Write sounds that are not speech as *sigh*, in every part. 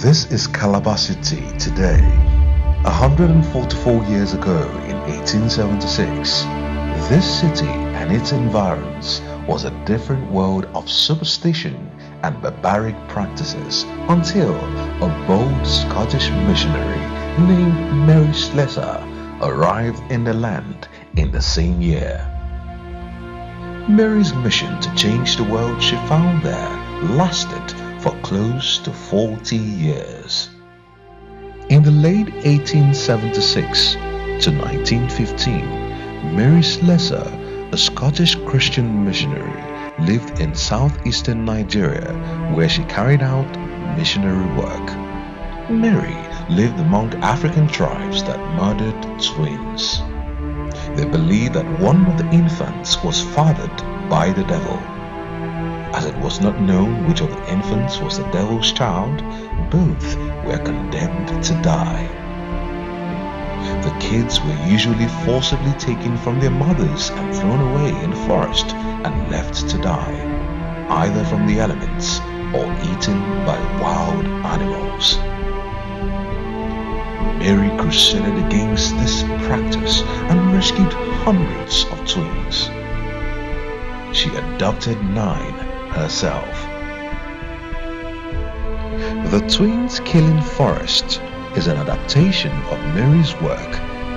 This is Calabar City today. 144 years ago in 1876, this city and its environs was a different world of superstition and barbaric practices until a bold Scottish missionary named Mary Slessor arrived in the land in the same year. Mary's mission to change the world she found there lasted for close to 40 years. In the late 1876 to 1915, Mary Slessor, a Scottish Christian missionary, lived in southeastern Nigeria where she carried out missionary work. Mary lived among African tribes that murdered twins. They believed that one of the infants was fathered by the devil. As it was not known which of the infants was the devil's child, both were condemned to die. The kids were usually forcibly taken from their mothers and thrown away in the forest and left to die, either from the elements or eaten by wild animals. Mary crusaded against this practice and rescued hundreds of twins. She adopted nine herself. The Twins Killing Forest is an adaptation of Mary's work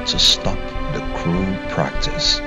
to stop the cruel practice.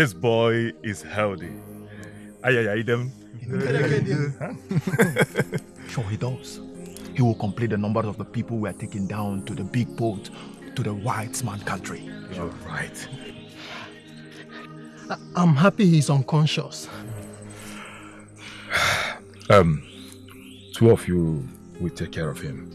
This boy is healthy. Ayayayidem. *laughs* Sure, he does. He will complete the number of the people we are taking down to the big boat to the white man country. You're right. I'm happy he's unconscious. *sighs* Um, two of you will take care of him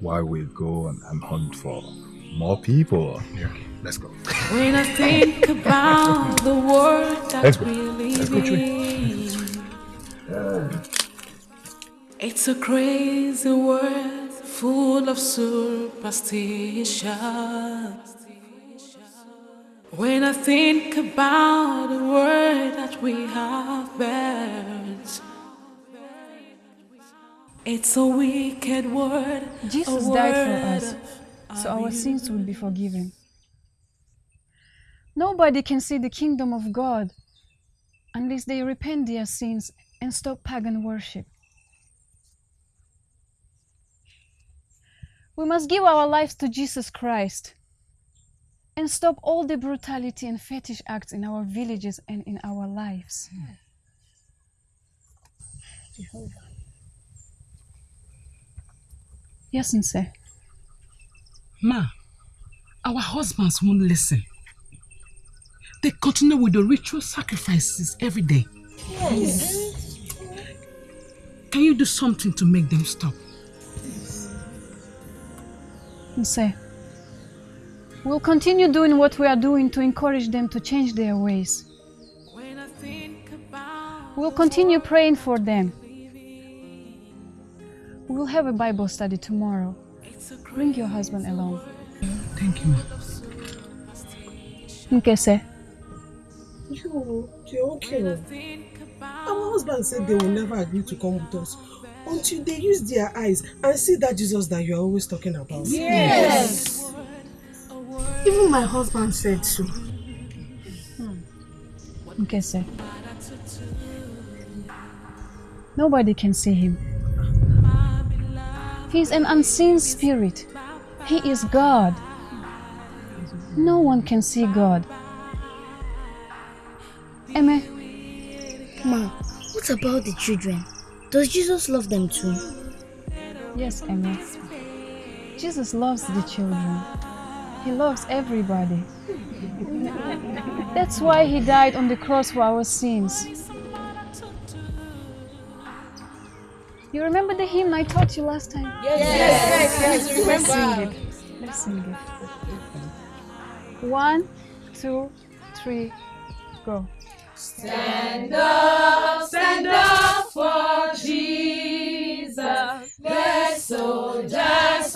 while we go and, and hunt for more people. Yeah. Let's go. When I think about the world that Let's we live in, it's a crazy world full of superstition. When I think about the world that we have built, it's a wicked word. a Jesus died for us, so our sins will be forgiven. Nobody can see the kingdom of God unless they repent their sins and stop pagan worship. We must give our lives to Jesus Christ and stop all the brutality and fetish acts in our villages and in our lives. Yes, Nse. Ma, our husbands won't listen. They continue with the ritual sacrifices every day. Yes. Can you do something to make them stop? Nse. We'll continue doing what we are doing to encourage them to change their ways. We'll continue praying for them. We'll have a Bible study tomorrow. Bring your husband along. Thank you, ma. Nkese. You, you're okay. Oh. Our husband said they will never agree to come with us until they use their eyes and see that Jesus that you're always talking about. Yes. Even my husband said so. Hmm. Nkese. Nobody can see him. He's an unseen spirit. He is God. No one can see God. Eme, Ma, what about the children? Does Jesus love them too? Yes, Eme. Jesus loves the children. He loves everybody. That's why he died on the cross for our sins. You remember the hymn I taught you last time? Yes, yes, yes, yes, Let's sing it. Let's sing it. One, two, three, go. Stand up, stand up for Jesus, the soldiers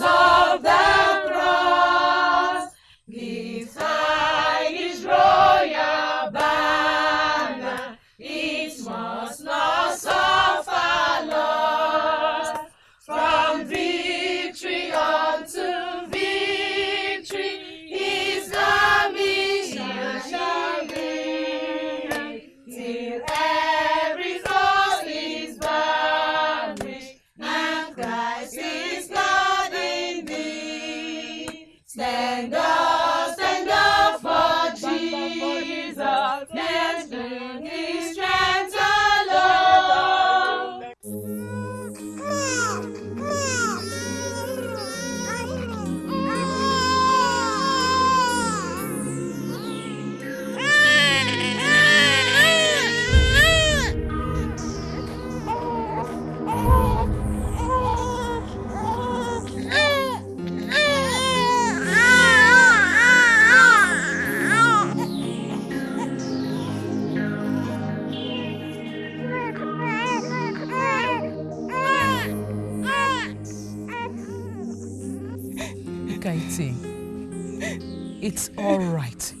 it's all right.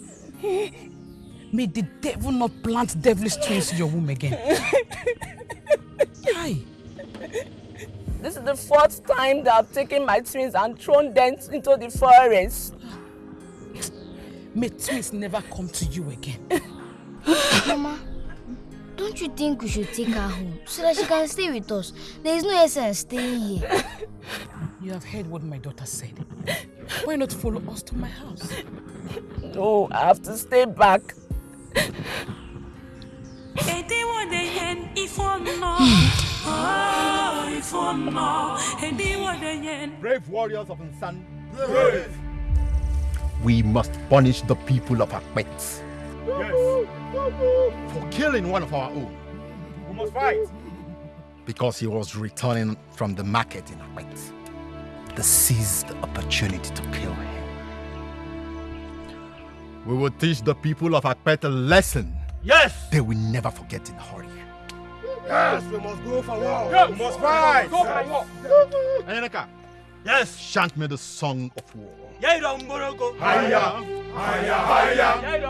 *laughs* May the devil not plant devilish twins in your womb again. Hi. This is the fourth time that I've taken my twins and thrown them into the forest. May twins never come to you again. Mama, don't you think we should take her home so that she can stay with us? There is no essence staying here. You have heard what my daughter said. Why not follow us to my house? No, I have to stay back. Brave warriors of Nsan. Brave. We must punish the people of Akwet Yes. for killing one of our own. We must fight. Because he was returning from the market in Akwet. They seized the opportunity to kill him. We will teach the people of Akwet a lesson Yes. they will never forget in a hurry. Yes, we must go for war. We must fight. Go for war. Eneka, Yes. chant me the song of war. Haya, haya, haya, haya, haya,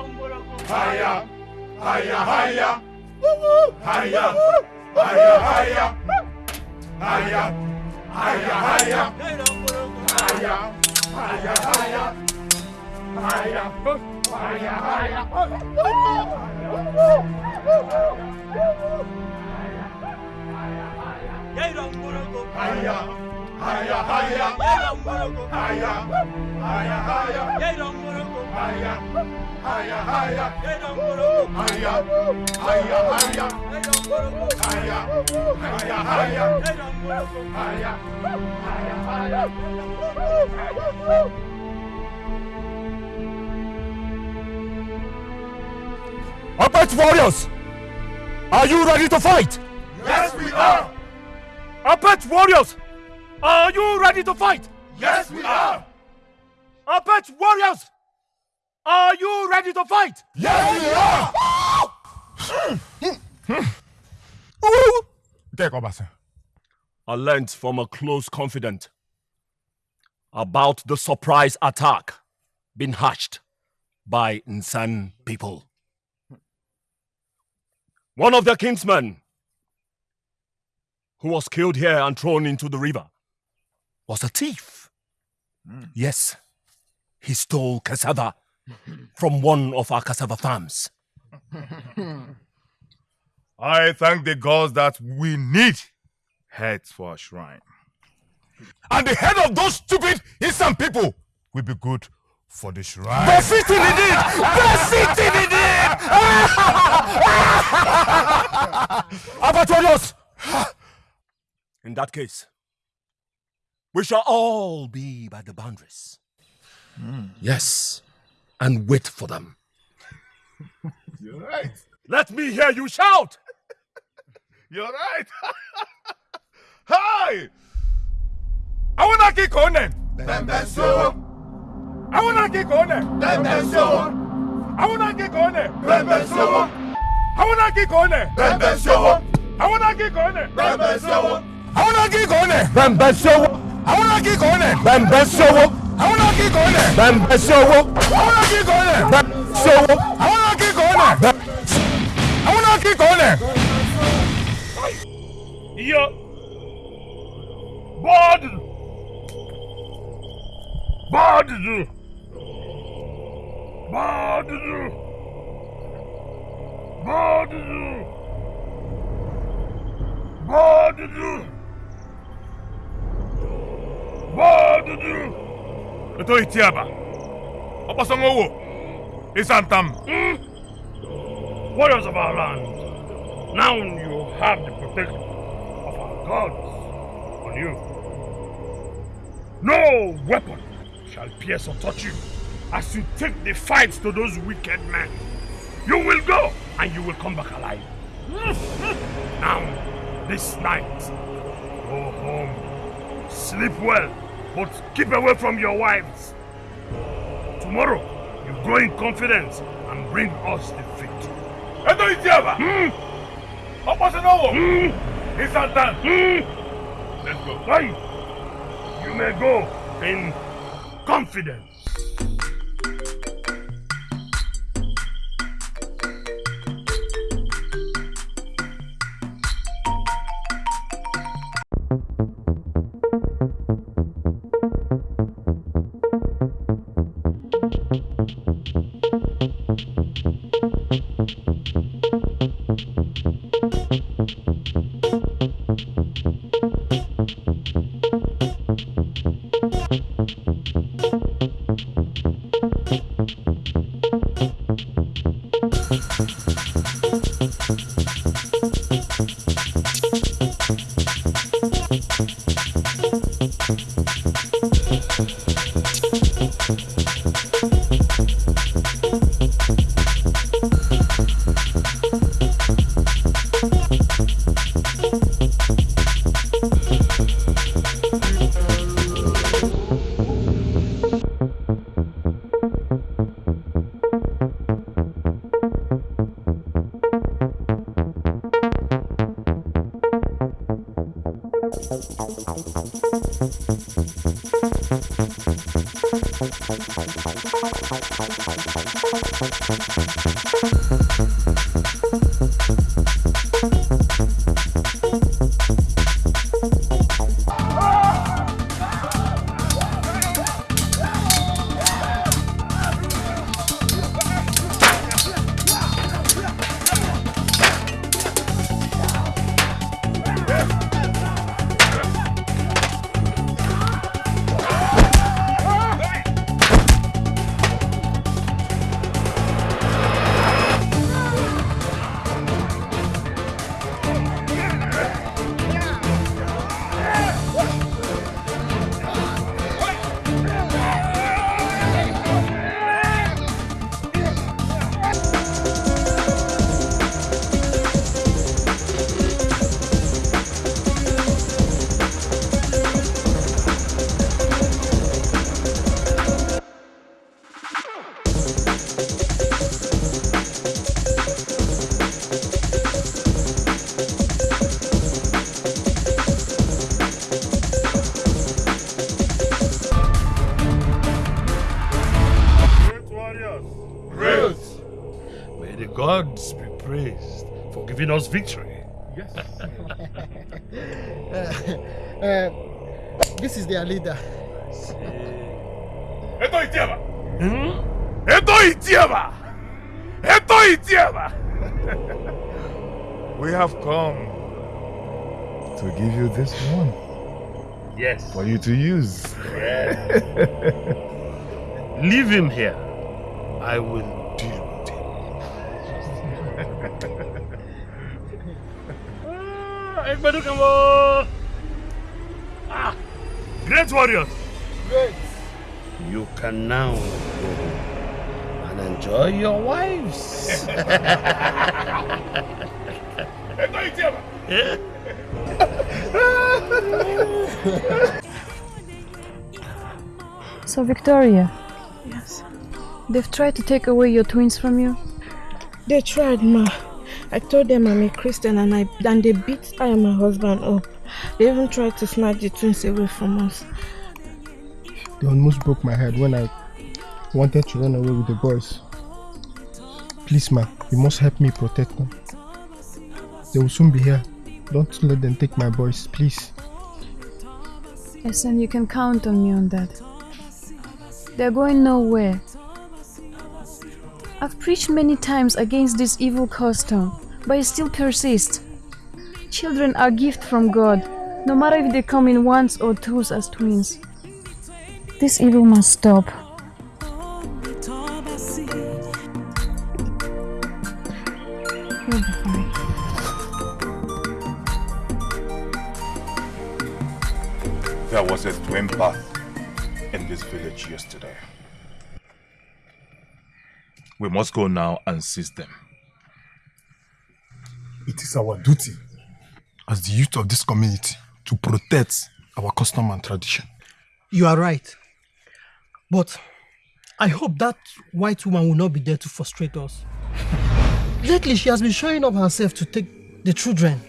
haya, haya, haya, haya, haya, haya, haya, haya, haya, haya, haya, haya, haya, haya. Haya, haya, haya, Haya warriors, are you ready to fight? Yes, we are! Upright warriors, are you ready to fight? Yes, we are. Apache warriors! Are you ready to fight? Yes, we are. Take over, I learned from a close confidant about the surprise attack being hatched by Nsan people. One of their kinsmen, who was killed here and thrown into the river, was a thief. Hmm. Yes, he stole cassava *laughs* from one of our cassava farms. *laughs* I thank the gods that we need heads for our shrine. And the head of those stupid Eastern people will be good for the shrine. Befitting indeed! Befitting indeed! *laughs* Abatorios! In that case, we shall all be by the boundaries. Hmm. Yes, and wait for them. *laughs* You're right. Let me hear you shout! *laughs* You're right. *laughs* Hi! I wanna kick on it. Bembe so. I wanna kick on it. Bembe so. I wanna kick on it. Bembe so. I wanna kick on it. Bembe so. I wanna kick on it. Bembe so. I wanna kick àwọn náà kì í kọ́ lẹ̀. bẹ̀m̀bẹ̀ sọ́wọ́. àwọn náà kì í kọ́ lẹ̀. bẹ̀m̀bẹ̀ sọ́wọ́. àwọn náà kì í kọ́ lẹ̀. bẹ̀m̀bẹ̀ sọ́wọ́. àwọn náà kì í kọ́ lẹ̀. àwọn náà kì í kọ́ lẹ̀. iye bọ́ọ̀dù bọ́ọ̀dù bọ́ọ̀dù bọ́ọ̀dù bọ́ọ̀dù. Bad. Bad. Ito itiaba. Opasangowo. Isantam. Warriors of our land. Now you have the protection of our gods on you. No weapon shall pierce or touch you as you take the fight to those wicked men. You will go and you will come back alive. Now, this night, go home. Sleep well, but keep away from your wives. Tomorrow, you go in confidence and bring us the victory. Ito itiaba. Opasangowo. Isantam. Let's go. Why? You may go in confidence. For giving victory. Yes. *laughs* uh, uh, this is their leader. Ito itiaba. Ito itiaba. Ito itiaba. We have come to give you this one Yes. for you to use. *laughs* Leave him here. I will deal with him. *laughs* ah, everybody come on. Ah, great warriors. Great. You can now go home and enjoy your wives. *laughs* So, Victoria, Yes. they've tried to take away your twins from you? They tried, ma. I told them I'm a Christian and I and they beat I and my husband up. They even tried to snatch the twins away from us. They almost broke my head when I wanted to run away with the boys. Please, ma, you must help me protect them. They will soon be here. Don't let them take my boys, please. Listen, you can count on me on that. They're going nowhere. I've preached many times against this evil custom, but it still persists. Children are a gift from God, no matter if they come in ones or twos as twins. This evil must stop. There was a twin bath in this village yesterday. We must go now and seize them. It is our duty as the youth of this community to protect our custom and tradition. You are right. But I hope that white woman will not be there to frustrate us. Lately, she has been showing up herself to take the children.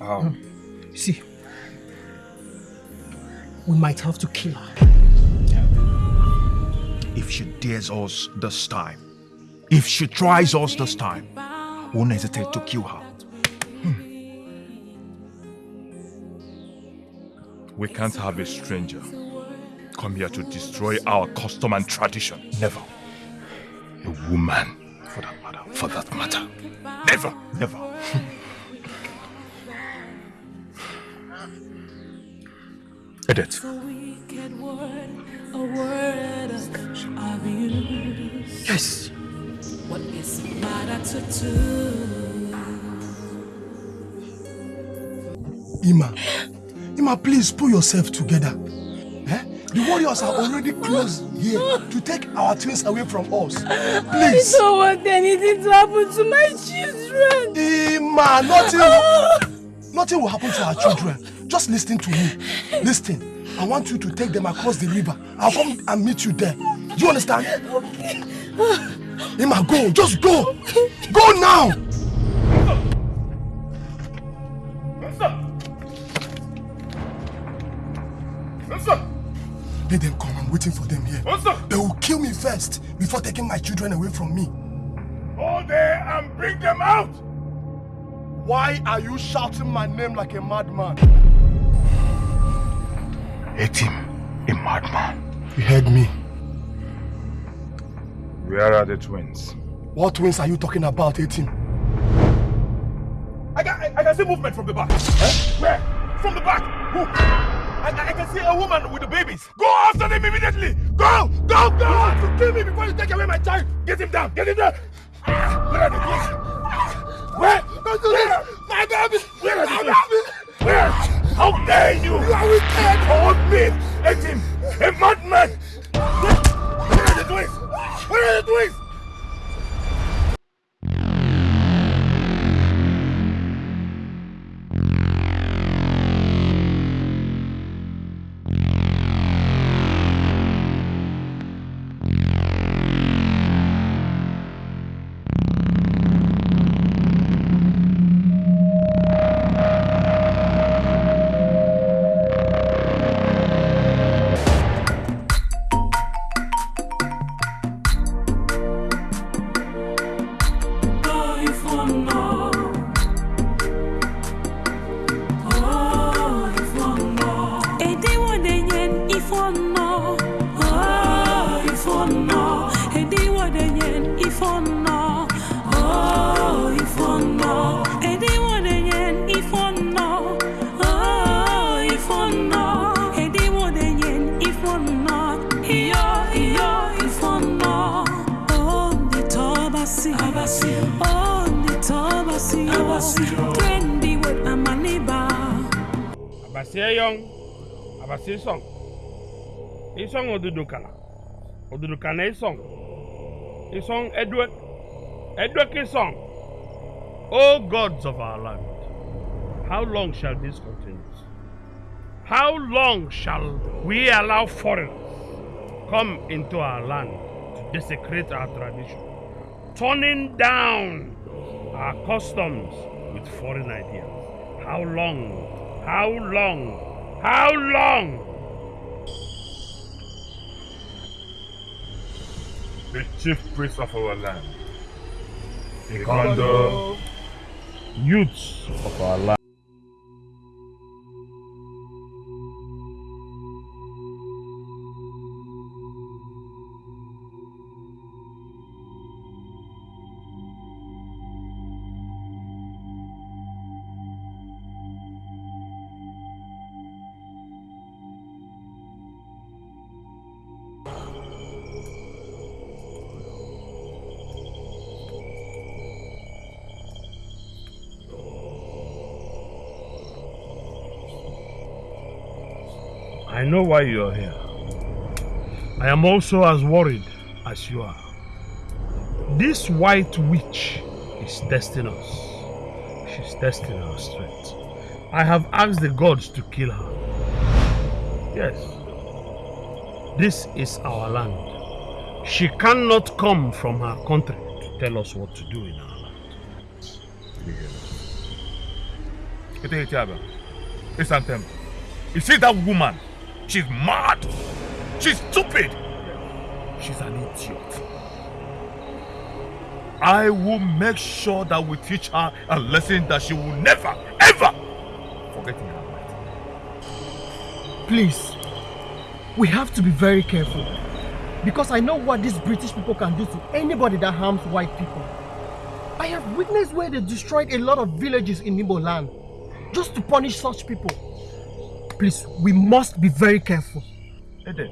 How? You see, we might have to kill her. If she dares us this time, if she tries us this time, we won't hesitate to kill her. Hmm. We can't have a stranger come here to destroy our custom and tradition. Never. A woman, for that matter. For that matter. Never, never. *laughs* Edith, A word, of. Yes. Ima, Ima, please pull yourself together. Eh? The warriors are already close here to take our twins away from us. Please. I don't want anything to happen to my children. Ima, nothing, nothing will happen to our children. Just listen to me. Listen. I want you to take them across the river. I'll come and meet you there. Do you understand? Okay. Ima, go. Just go. Go now. Let them come. I'm waiting for them here. They will kill me first before taking my children away from me. Go there and bring them out! Why are you shouting my name like a madman? Hate him, a madman. You heard me. Where are the twins? What twins are you talking about, Etim? I can, I, I can see movement from the back. Eh? Where? From the back. Who? I, I- I can see a woman with the babies. Go after them immediately. Go! Go! Go! You want to kill me before you take away my child. Get him down. Get him down. Where are the twins? Where? Don't do this. My baby. Where are the twins? Where? How dare you? You are wicked. Hold me. Let him. A madman. Twins? Where are the twins? Abasi Song. Isong Odudukana. song. Isong. Isong Edward. Edward song. O gods of our land, How long shall this continue? How long shall we allow foreigners come into our land to desecrate our tradition, turning down our customs with foreign ideas? How long? How long? How long? The chief priest of our land, the Kondo. youths of our land. Know why you are here. I am also as worried as you are. This white witch is testing us. She's testing our strength. I have asked the gods to kill her. Yes. This is our land. She cannot come from her country to tell us what to do in our land. See that woman? She's mad. She's stupid. She's an idiot. I will make sure that we teach her a lesson that she will never, ever forget in her life. Please, we have to be very careful. Because I know what these British people can do to anybody that harms white people. I have witnessed where they destroyed a lot of villages in Igbo land just to punish such people. Please, we must be very careful. Eden,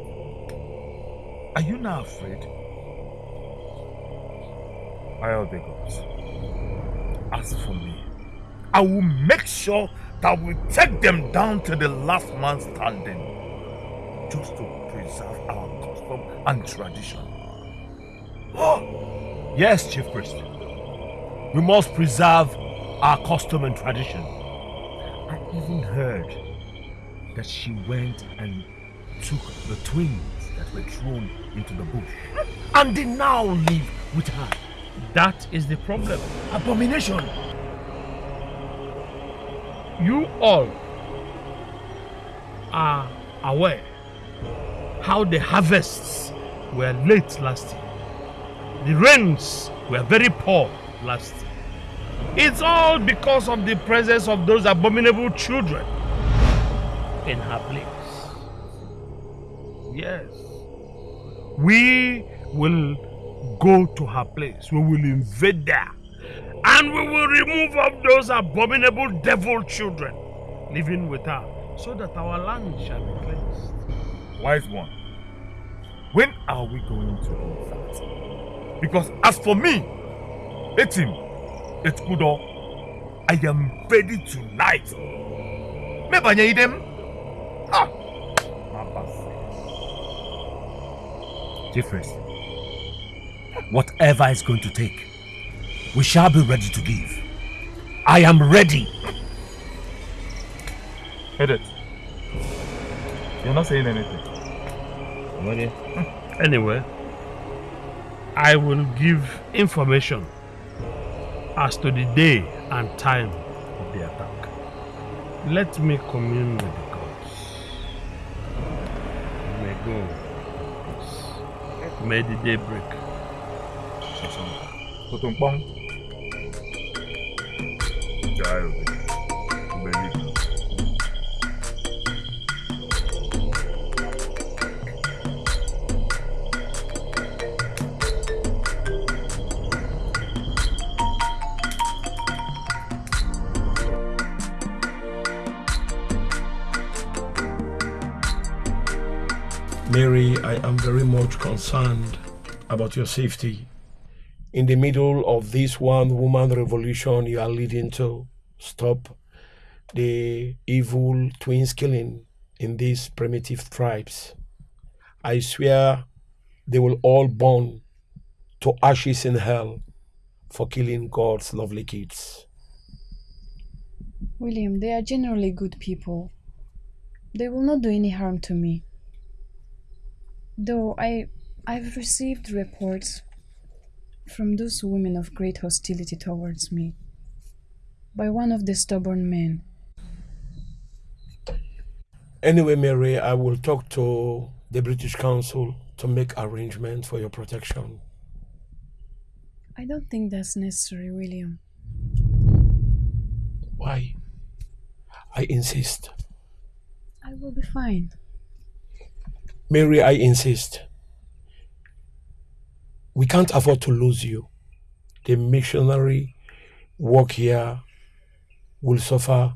are you not afraid? I the gods. As for me, I will make sure that we take them down to the last man standing just to preserve our custom and tradition. Oh, yes, Chief Priest. We must preserve our custom and tradition. I even heard that she went and took the twins that were thrown into the bush and they now live with her. That is the problem. Abomination. You all are aware how the harvests were late last year. The rains were very poor last year. It's all because of the presence of those abominable children in her place. Yes. We will go to her place. We will invade there. And we will remove all those abominable devil children living with her so that our land shall be cleansed. Wise one, when are we going to do that? Because as for me, Etim, Etkudo, I am ready tonight. Mebanye Difference. Whatever it's going to take, we shall be ready to give. I am ready. Edit. You're not saying anything. Ready? Hmm. Anyway, I will give information as to the day and time of the attack. Let me commune with the gods. May go. May the day break. Tutumpong. Jai very much concerned about your safety. In the middle of this one woman revolution you are leading to, stop the evil twins killing in these primitive tribes. I swear they will all burn to ashes in hell for killing God's lovely kids. William, they are generally good people. They will not do any harm to me. Though I I've received reports from those women of great hostility towards me by one of the stubborn men. Anyway, Mary, I will talk to the British consul to make arrangements for your protection. I don't think that's necessary, William. Why? I insist. I will be fine. Mary, I insist. We can't afford to lose you. The missionary work here will suffer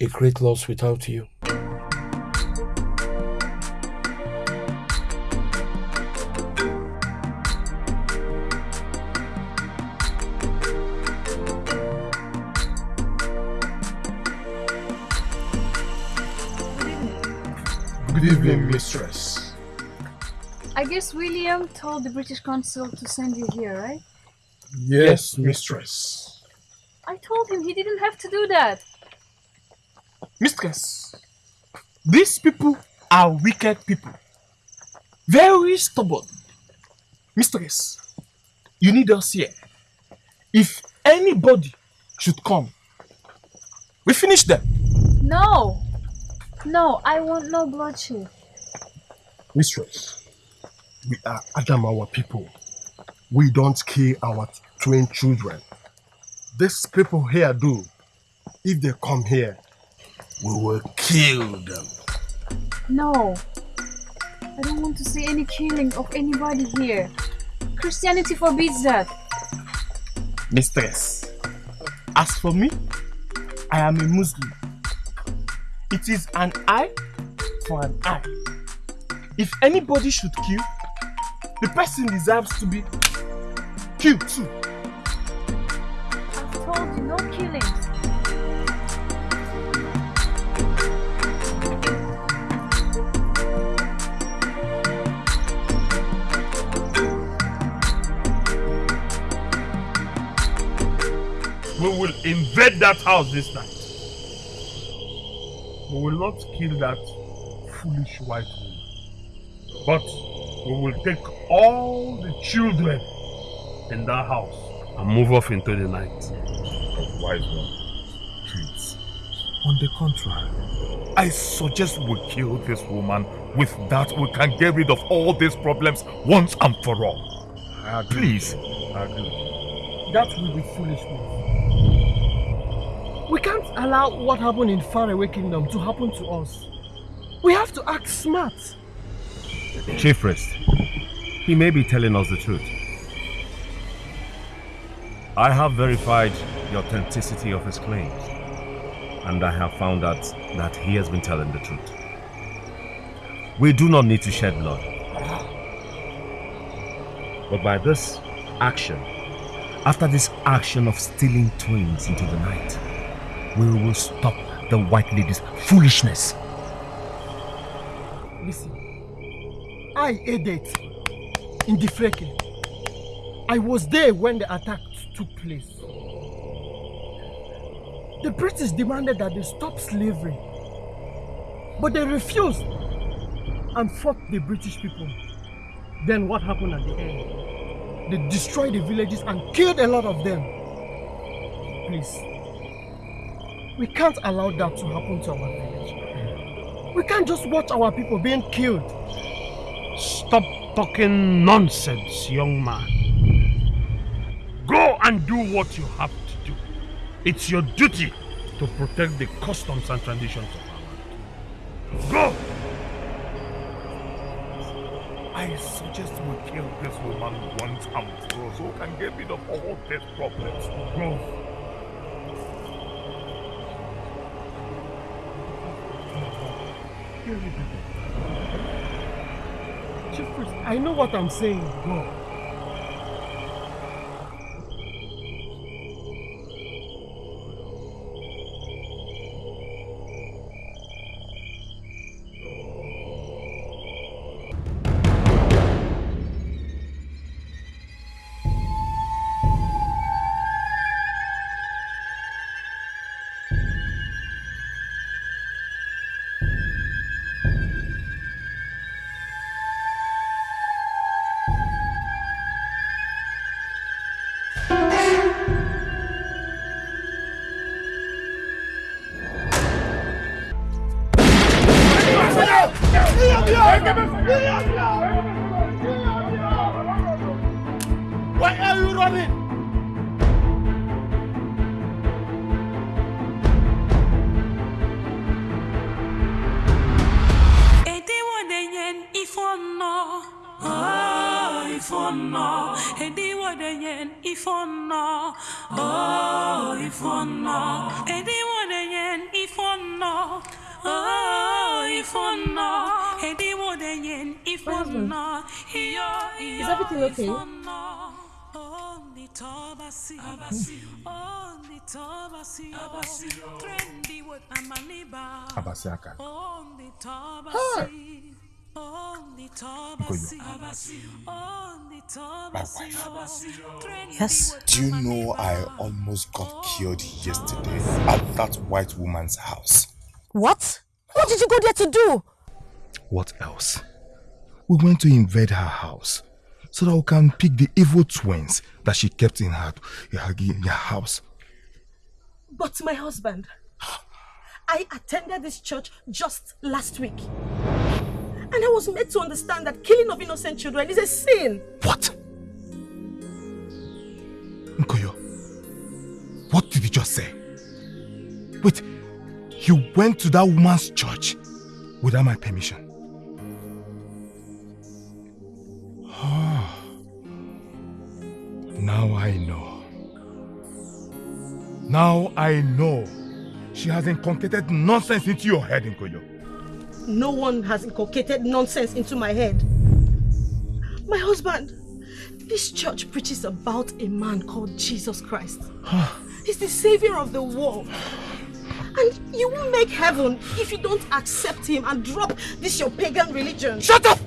a great loss without you. Good evening, mistress. I guess William told the British consul to send you here, right? Yes, mistress. I told him he didn't have to do that. Mistress, these people are wicked people. Very stubborn. Mistress, you need us here. If anybody should come, we finish them. No! No, I want no bloodshed. Mistress, Uh, we are Adamawa people. We don't kill our twin children. These people here do. If they come here, we will kill them. No. I don't want to see any killing of anybody here. Christianity forbids that. Mistress, as for me, I am a Muslim. It is an eye for an eye. If anybody should kill, the person deserves to be killed too. I've told you, no killings. We will invade that house this night. We will not kill that foolish white woman. But we will take all the children in that house and move off into the night. Wise one. Please. On the contrary, I suggest we kill this woman. With that, we can get rid of all these problems once and for all. I Please. I agree. That will be foolishness. We can't allow what happened in faraway kingdom to happen to us. We have to act smart. Chief Priest, he may be telling us the truth. I have verified the authenticity of his claims, and I have found out that he has been telling the truth. We do not need to shed blood. But by this action, after this action of stealing twins into the night, we will stop the white lady's foolishness. Listen, I aided in the fracking. I was there when the attack took place. The British demanded that they stop slavery, but they refused and fought the British people. Then what happened at the end? They destroyed the villages and killed a lot of them. Please, we can't allow that to happen to our village. We can't just watch our people being killed. Talking nonsense, young man. Go and do what you have to do. It's your duty to protect the customs and traditions of our land. Go! I suggest we kill this woman once and for all so we can get rid of all these problems. Go. Chief Priest, I know what I'm saying. Go. Tobasi, only Tobasi, trendy with Amaliba. Abasiaka. Only Tobasi, ah. only Tobasi, only Tobasi, trendy Yes. Do you know I almost got killed yesterday at that white woman's house? What? What did you go there to do? What else? We went to invade her house so that we can pick the evil twins that she kept in her, in her, in her house. But my husband, I attended this church just last week. And I was made to understand that killing of innocent children is a sin. What? Nkoyo, what did you just say? Wait, you went to that woman's church without my permission? Oh, *sighs* now I know. Now I know. She has inculcated nonsense into your head, Nkoyo. No one has inculcated nonsense into my head. My husband, this church preaches about a man called Jesus Christ. *sighs* He's the savior of the world. And you won't make heaven if you don't accept him and drop this your pagan religion. Shut up!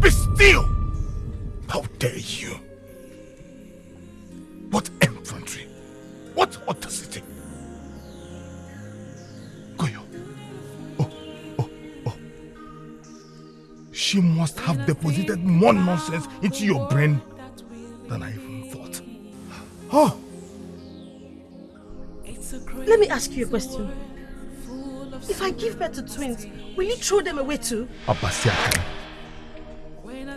Be still! How dare you? What infantry? What audacity? Goyo. Oh, oh, oh. She must have deposited more nonsense into your brain than I even thought. Oh! Let me ask you a question. If I give birth to twins, will you throw them away too? Abasiakan.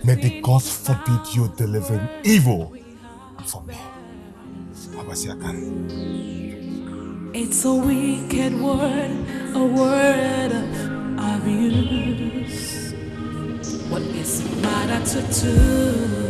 May the gods forbid you delivering evil from me. It's a wicked word, a word of abuse. What is it matter to do?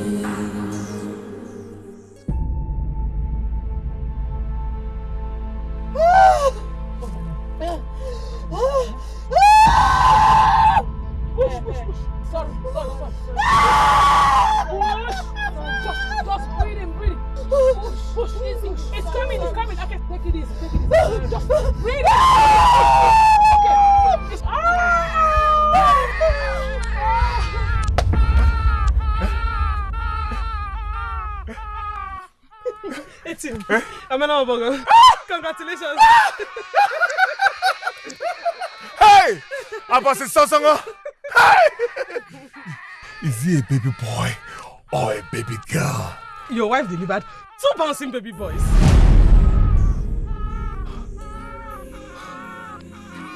Obogo. *laughs* Congratulations. *laughs* Hey! Abasi Sosongo! Hey! *laughs* Is he a baby boy or a baby girl? Your wife delivered two bouncing baby boys.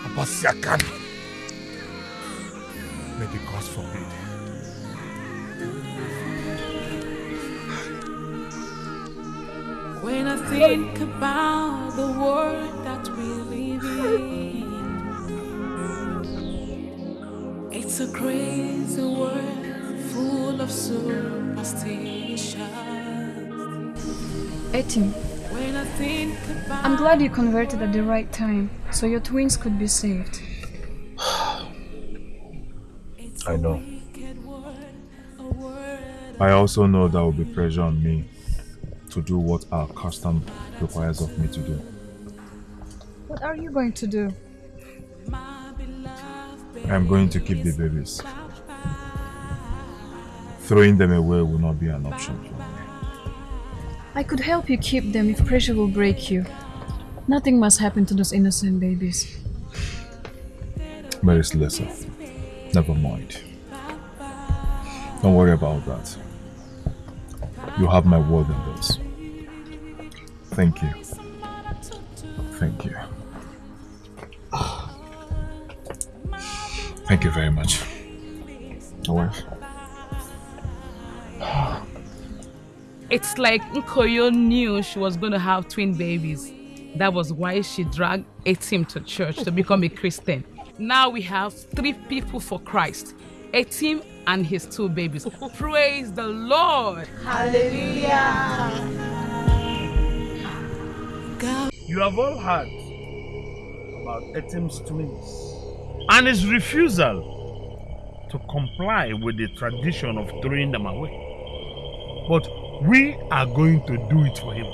Abasiakan. May the gods forbid. When I think about the world that we live in, it's a crazy world full of superstition. Etim, I think about I'm glad you converted at the right time, so your twins could be saved. *sighs* I know. I also know that will be pressure on me to do what our custom requires of me to do. What are you going to do? I'm going to keep the babies. Throwing them away will not be an option for me. I could help you keep them if pressure will break you. Nothing must happen to those innocent babies. Mary Slessor. Never mind. Don't worry about that. You have my word on this. Thank you. Thank you. Thank you very much. My wife. It's like Nkoyo knew she was going to have twin babies. That was why she dragged Etim to church to become a Christian. Now we have three people for Christ Etim and his two babies. Praise the Lord! Hallelujah! You have all heard about Etim's twins and his refusal to comply with the tradition of throwing them away. But we are going to do it for him.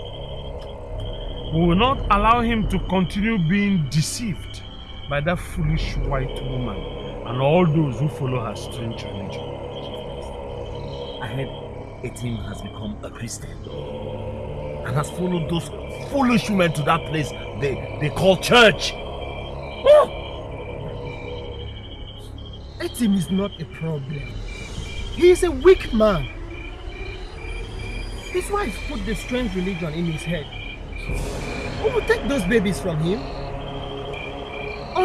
We will not allow him to continue being deceived by that foolish white woman and all those who follow her strange religion. I heard Etim has become a Christian and has followed those foolish women to that place they, they call church. Oh! Etim is not a problem. He is a weak man. His wife put the strange religion in his head. Who will take those babies from him?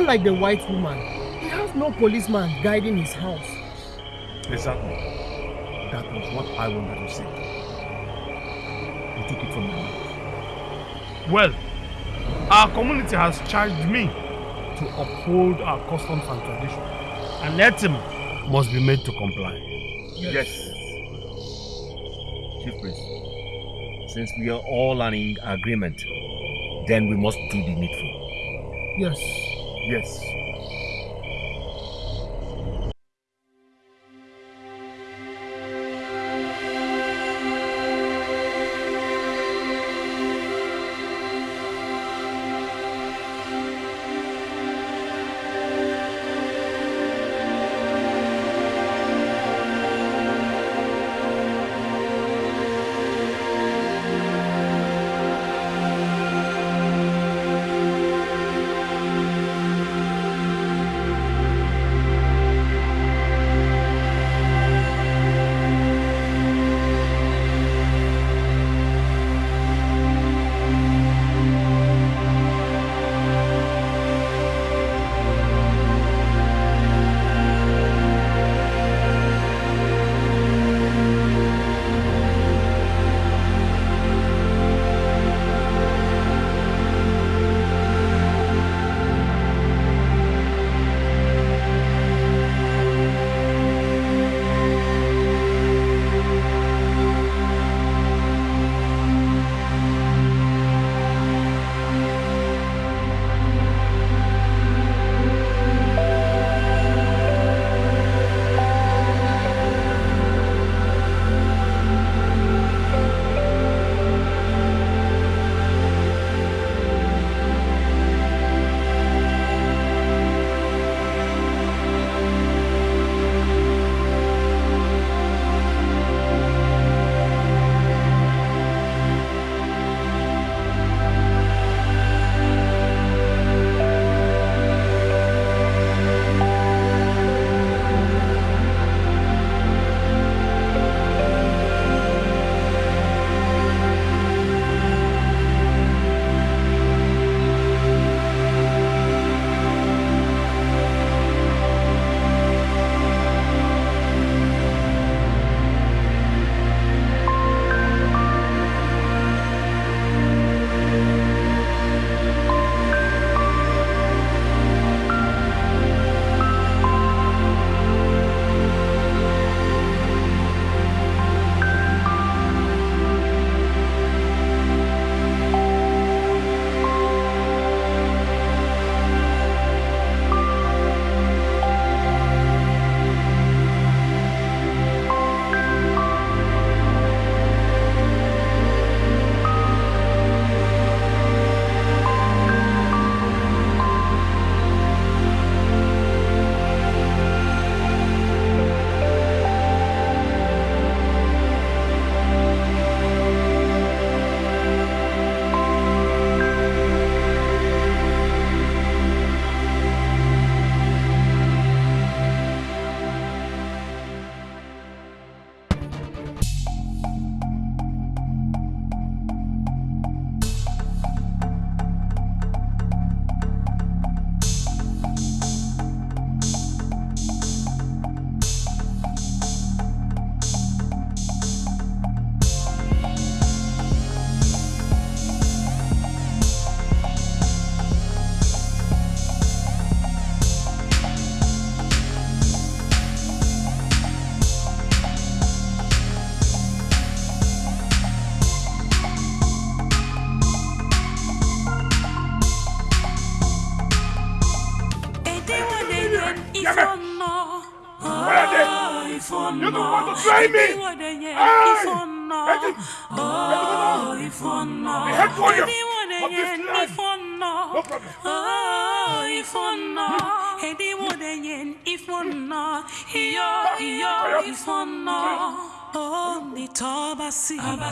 Unlike the white woman, he has no policeman guiding his house. Exactly. That was what I wanted to say. You took it from my mouth. Well, our community has charged me to uphold our customs and traditions, and Etim must be made to comply. Yes. Chief Priest, since we are all in agreement, then we must do the needful. Yes. Yes.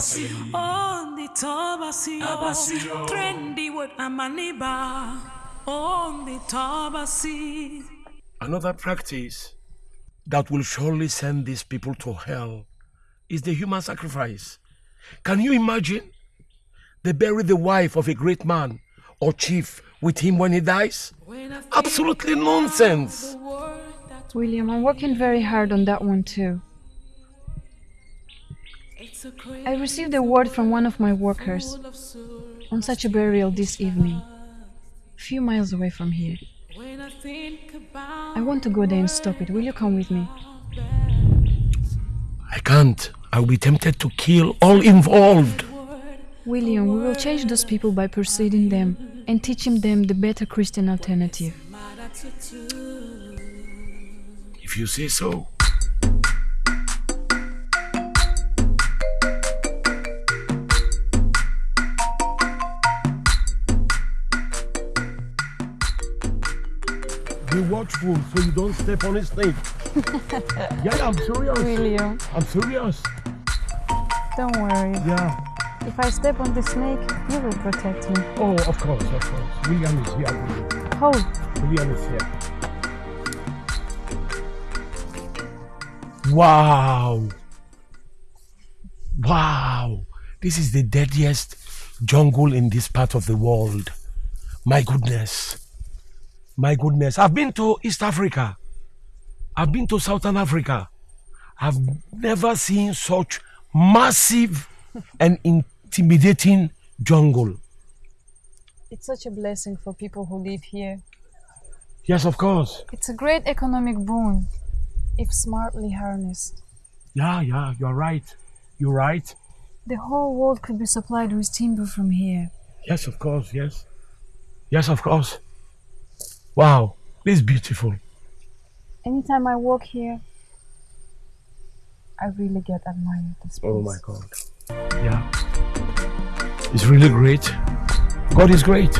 Tobasi, on the Tobasi, Abasi. trendy with Amaniba, on the Tobasi. Another practice that will surely send these people to hell is the human sacrifice. Can you imagine? They bury the wife of a great man or chief with him when he dies? Absolutely nonsense. William, I'm working very hard on that one too. I received a word from one of my workers on such a burial this evening, a few miles away from here. I want to go there and stop it. Will you come with me? I can't. I'll be tempted to kill all involved. William, we will change those people by persuading them and teaching them the better Christian alternative. If you say so. Be watchful so you don't step on his snake. *laughs* Yeah, I'm serious. William, I'm serious. don't worry. Yeah. If I step on the snake, you will protect me. Oh, of course, of course. William is here. William. Hold. William is here. Wow. Wow. This is the deadliest jungle in this part of the world. My goodness. My goodness. I've been to East Africa. I've been to Southern Africa. I've never seen such massive and intimidating jungle. It's such a blessing for people who live here. Yes, of course. It's a great economic boon if smartly harnessed. Yeah, yeah, you're right. You're right. The whole world could be supplied with timber from here. Yes, of course, yes. Yes, of course. Wow, this is beautiful. Anytime I walk here, I really get admired this place. Oh my God. Yeah. It's really great. God is great.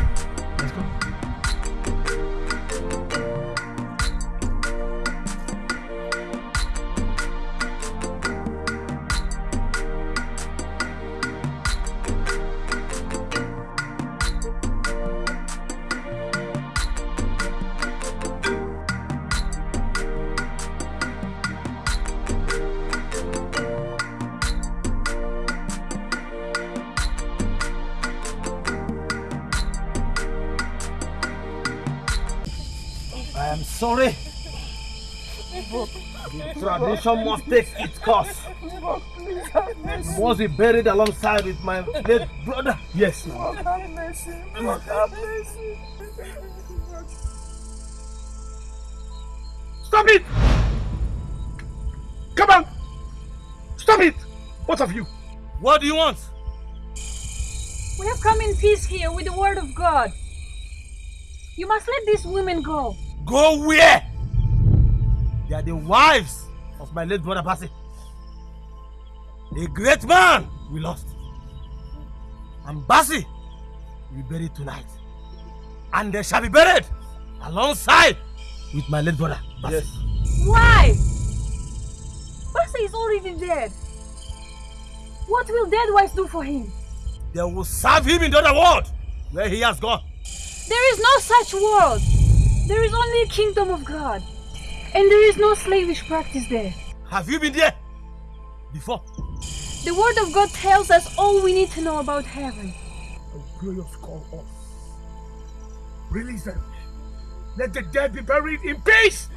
Take its course. You must be buried alongside with my late brother. Yes. Have mercy. Have mercy. Stop it! Come on! Stop it! Both of you. What do you want? We have come in peace here with the word of God. You must let these women go. Go where? They are the wives of my late brother Basi. A great man we lost. And Basi will be buried tonight. And they shall be buried alongside with my late brother Basi. Yes. Why? Basa is already dead. What will dead wives do for him? They will serve him in the other world where he has gone. There is no such world. There is only a kingdom of God. And there is no slavish practice there. Have you been there before? The word of God tells us all we need to know about heaven. Glorious call off. Release them. Let the dead be buried in peace.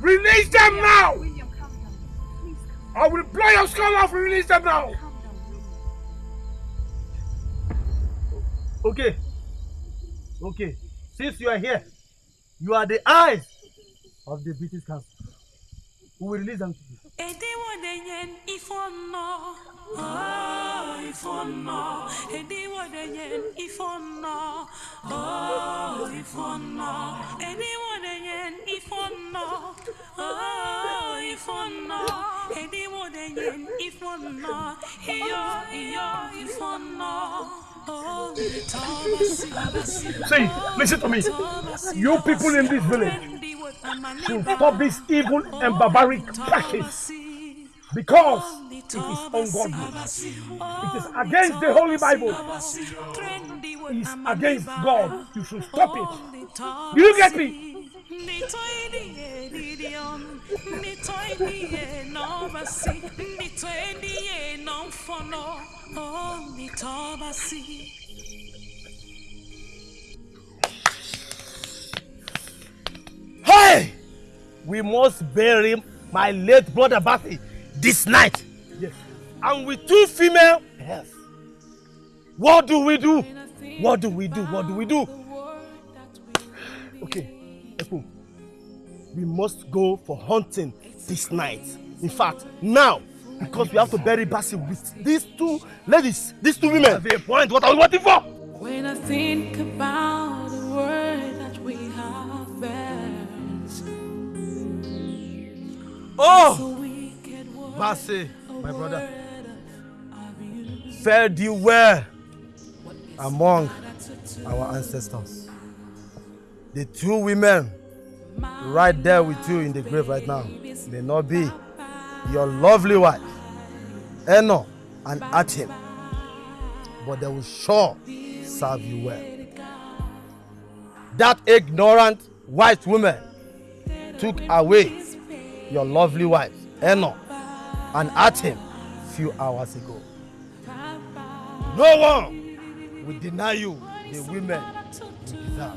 Release them now. William, calm down. Please come. I will blow your skull off. Release them now. Okay. Okay. Since you are here, you are the eyes of the British consul. We will release them to you. Ediwodenyen ifono, oh ifono. Ediwodenyen ifono, oh ifono. Ediwodenyen ifono, Oh, ifono. Edi wodenyen ifono. Iyo, iyo, ifono. Oh, Tabasi. See, listen to me. You people in this village should stop this evil and barbaric practice because it is ungodly. It is against the Holy Bible. It is against God. You should stop it. Do you get me? Hey! We must bury my late brother Bathy this night. Yes. And with two female yes. What do we do? What do we do? What do we do? Okay, Epo, we must go for hunting this night. In fact, now, because we have to bury Bassy with these two ladies, these two women. That's the point. What are we waiting for? When I think about the word that we have buried, Oh! Bassy, my brother. Fare thee well among our ancestors. The two women right there with you in the grave right now may not be your lovely wife, Eno and Atim, but they will sure serve you well. That ignorant white woman took away your lovely wife, Eno, and Atim few hours ago. No one will deny you the women you deserve.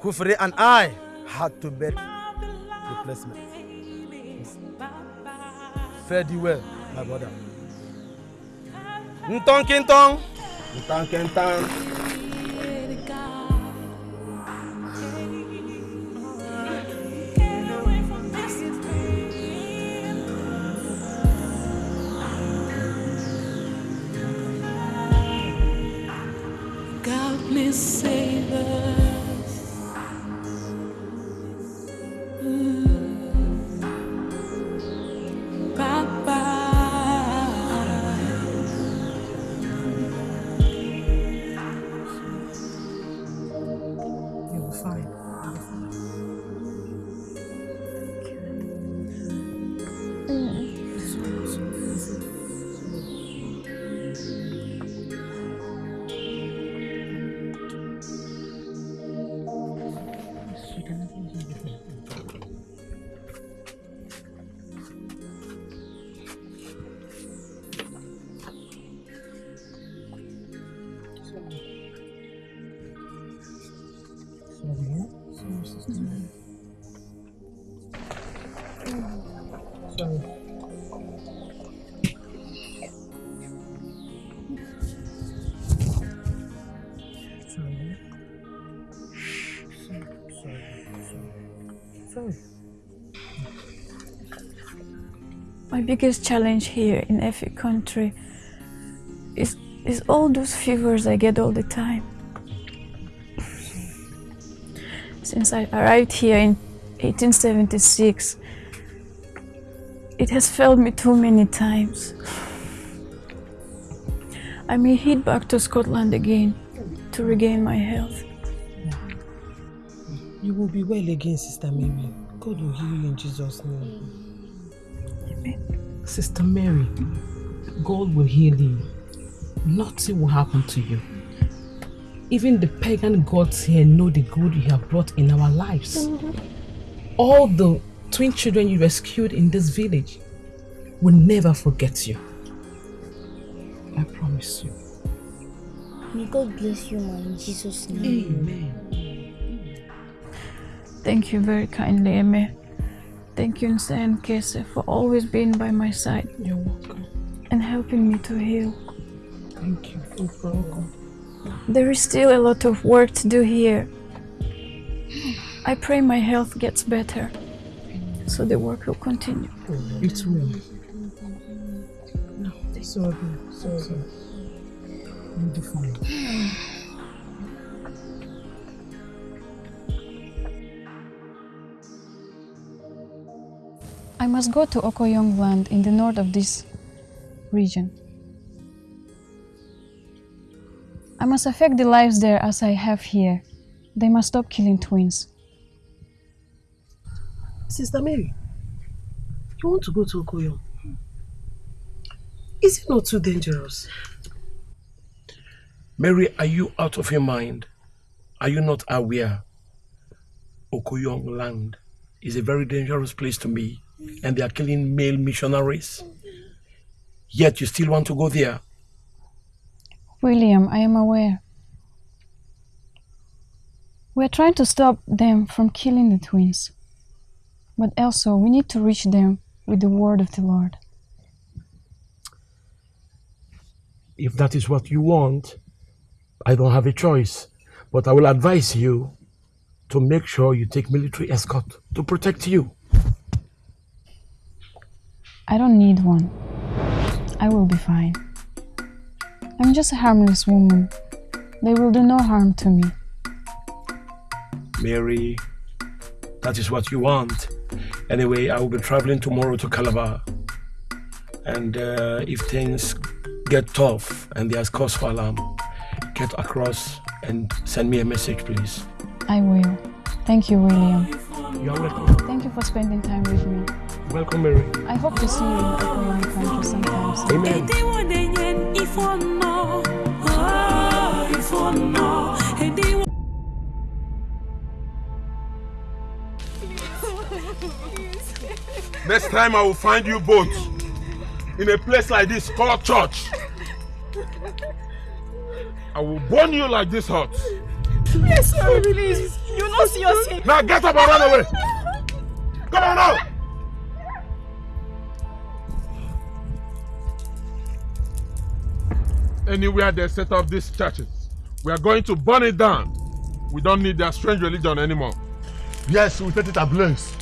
Kufri and I had to make replacement. Fare thee well, my brother. Ntong kintong. Ntong kintong. God please My biggest challenge here in every country is is all those fevers I get all the time. Since I arrived here in 1876, it has failed me too many times. I may head back to Scotland again to regain my health. You will be well again, Sister Mary. God will heal you in Jesus' name. Sister Mary, God will heal you. Nothing will happen to you. Even the pagan gods here know the good you have brought in our lives. All the twin children you rescued in this village will never forget you. I promise you. May God bless you, ma, in Jesus' name. Amen. Thank you very kindly, Eme. Thank you, Nsa and Kese, for always being by my side. You're welcome. And helping me to heal. Thank you. You're welcome. There is still a lot of work to do here. I pray my health gets better, so the work will continue. It will. No, it's all good. It's all good. You'll be fine. I must go to Okoyong land in the north of this region. I must affect the lives there as I have here. They must stop killing twins. Sister Mary, you want to go to Okoyong? Is it not too dangerous? Mary, are you out of your mind? Are you not aware? Okoyong land is a very dangerous place to me, and they are killing male missionaries. Yet you still want to go there. William, I am aware. We are trying to stop them from killing the twins. But also, we need to reach them with the word of the Lord. If that is what you want, I don't have a choice. But I will advise you to make sure you take military escort to protect you. I don't need one. I will be fine. I'm just a harmless woman. They will do no harm to me. Mary, that is what you want. Anyway, I will be traveling tomorrow to Calabar. And uh, if things get tough and there's cause for alarm, get across and send me a message, please. I will. Thank you, William. You are welcome. Thank you for spending time with me. Welcome, Mary. I hope to see you in Okoyong country sometime soon. Amen. Ediwodenyen ifono, oh, ah, ifono. Ediwo- Next time I will find you both in a place like this called church. I will burn you like this hot. Yes, sir, please. You know see your sin. Now get up and run away. Come on now. Anywhere they set up these churches, we are going to burn it down. We don't need their strange religion anymore. Yes, we set it ablaze.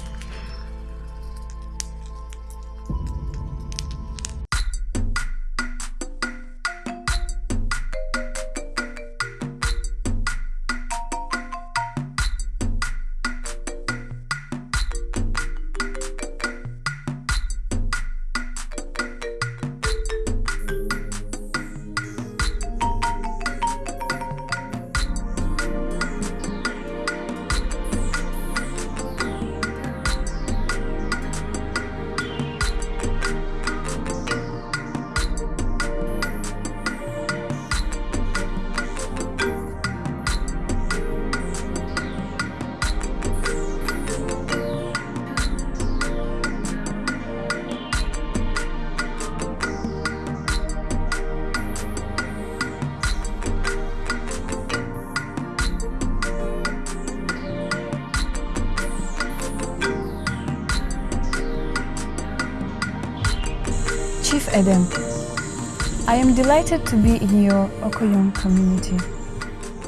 Delighted to be in your Okoyong community.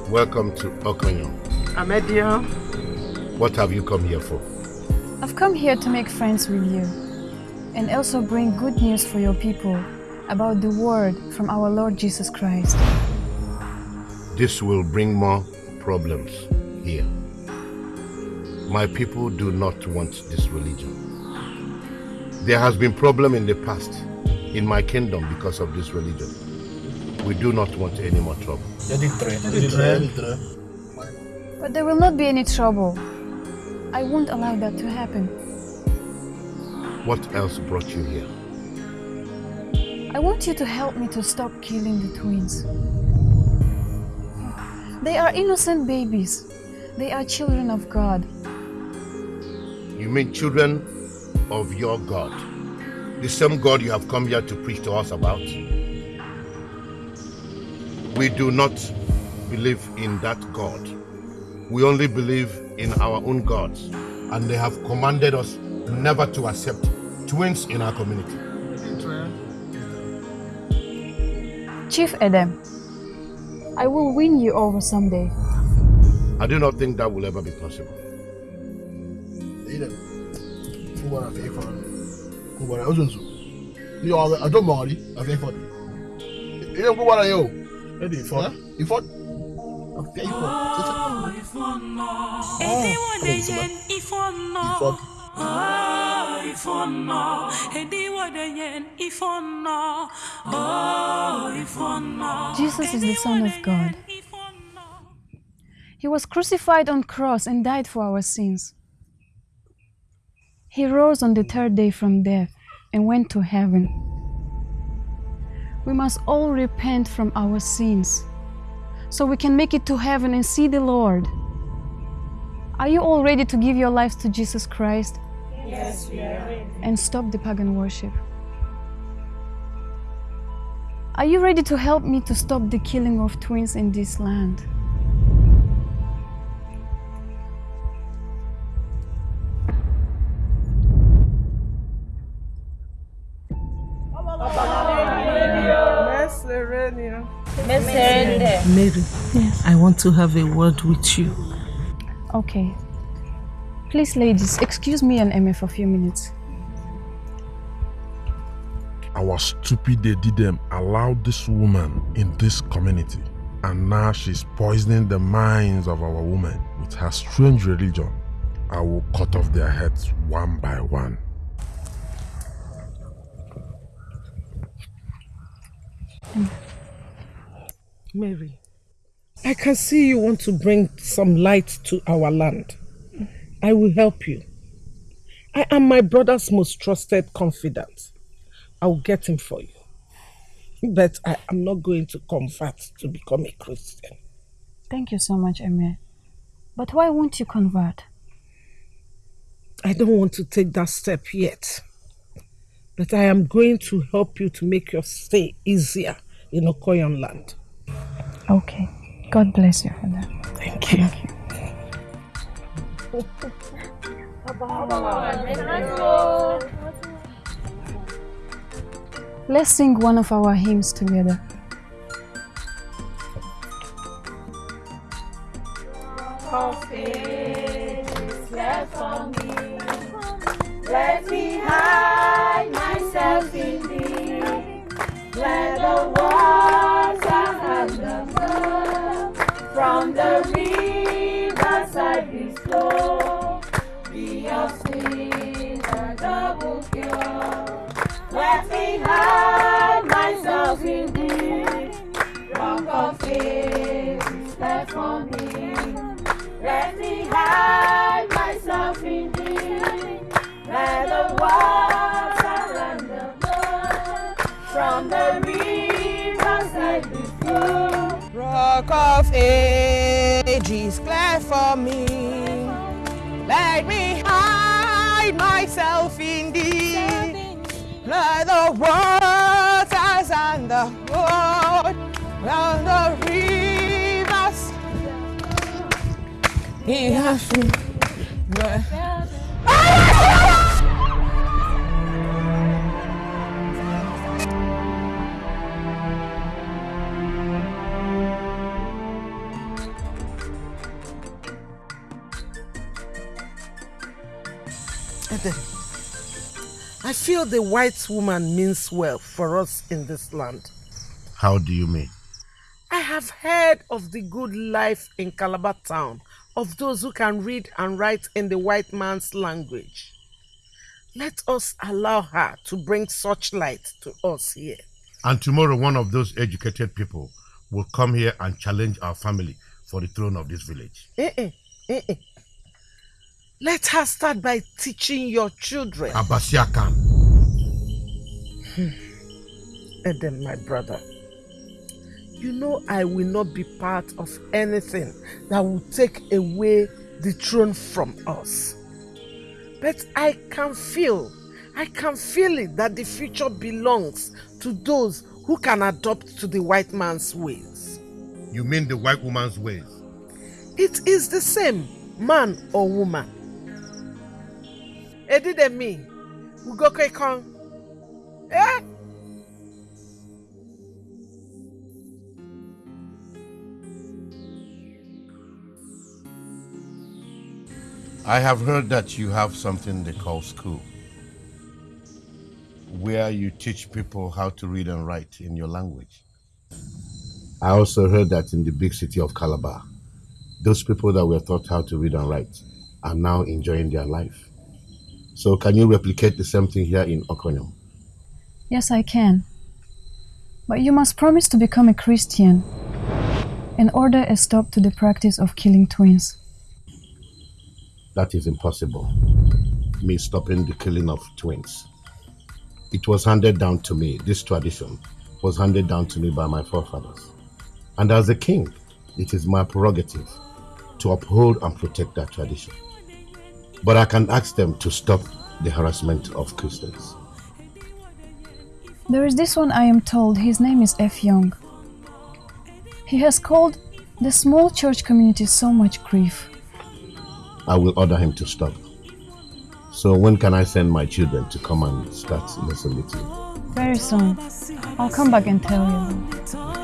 Welcome to Okonyo. Amedia. What have you come here for? I've come here to make friends with you and also bring good news for your people about the word from our Lord Jesus Christ. This will bring more problems here. My people do not want this religion. There has been problem in the past in my kingdom because of this religion. We do not want any more trouble. But there will not be any trouble. I won't allow that to happen. What else brought you here? I want you to help me to stop killing the twins. They are innocent babies. They are children of God. You mean children of your God? The same God you have come here to preach to us about? We do not believe in that God. We only believe in our own gods. And they have commanded us never to accept twins in our community. Chief Edem, I will win you over someday. I do not think that will ever be possible. Edem, ngwara afọ ife ọnụ. Ngwara ụzọ nso. Ihe ọrụ ajọ ma ọrị afọ ife ọnụ. Ihe nkwu gwara ya o. Ede ife ọnụ. Ife ọnụ. Afọ ife ọnụ. Ediwodenyen ifono, ifono, edi wadenyen ifono, ifono. Jesus is the Son of God. He was crucified on cross and died for our sins. He rose on the third day from death and went to heaven. We must all repent from our sins so we can make it to heaven and see the Lord. Are you all ready to give your lives to Jesus Christ Yes, we are ready. and stop the pagan worship? Are you ready to help me to stop the killing of twins in this land? Mary, Yes. I want to have a word with you. Okay. Please, ladies, excuse me and Emma for a few minutes. Our stupid they did them allowed this woman in this community. And now she's poisoning the minds of our women with her strange religion. I will cut off their heads one by one. Mary, I can see you want to bring some light to our land. I will help you. I am my brother's most trusted confidant. I will get him for you. But I am not going to convert to become a Christian. Thank you so much, Emir. But why won't you convert? I don't want to take that step yet. But I am going to help you to make your stay easier in Okoyong land. Okay. God bless you for that. Thank you. Let's sing one of our hymns together. left for me. Let me hide myself in thee. Let the water and the blood from the riverside be flow. Be of sin a double cure. Let me hide myself in thee. Rock of ages left for me. Let me hide myself in thee. Let the water and the blood from the riverside be flow. Rock of ages, clear for me. Let me hide myself in thee. Let the waters and the road and the rivers. He has I feel the white woman means well for us in this land. How do you mean? I have heard of the good life in Calabar town of those who can read and write in the white man's language. Let us allow her to bring such light to us here. And tomorrow, one of those educated people will come here and challenge our family for the throne of this village. Eh, eh, eh, eh. Let her start by teaching your children. Abasia can. Hmm. Edem, my brother, you know I will not be part of anything that will take away the throne from us. But I can feel, I can feel it that the future belongs to those who can adopt to the white man's ways. You mean the white woman's ways? It is the same, man or woman. And me, we go kong. Eh? I have heard that you have something they call school, where you teach people how to read and write in your language. I also heard that in the big city of Calabar, those people that were taught how to read and write are now enjoying their life. So can you replicate the same thing here in Okoyong? Yes, I can. But you must promise to become a Christian and order a stop to the practice of killing twins. That is impossible. Me stopping the killing of twins. It was handed down to me, this tradition was handed down to me by my forefathers. And as a king, it is my prerogative to uphold and protect that tradition. But I can ask them to stop the harassment of Christians. There is this one I am told, his name is F. Young. He has caused the small church community so much grief. I will order him to stop. So when can I send my children to come and start listening with you? Very soon. I'll come back and tell you.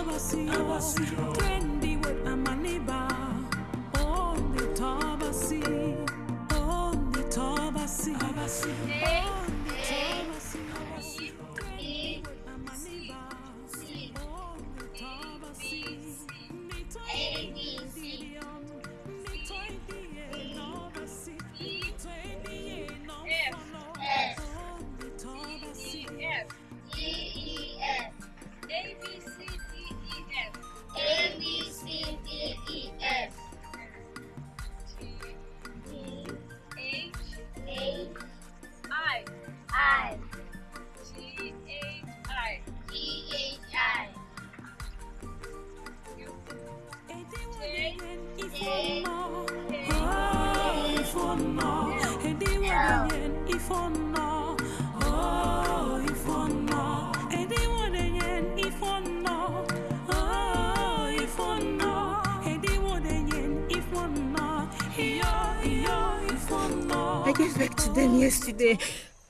Them yesterday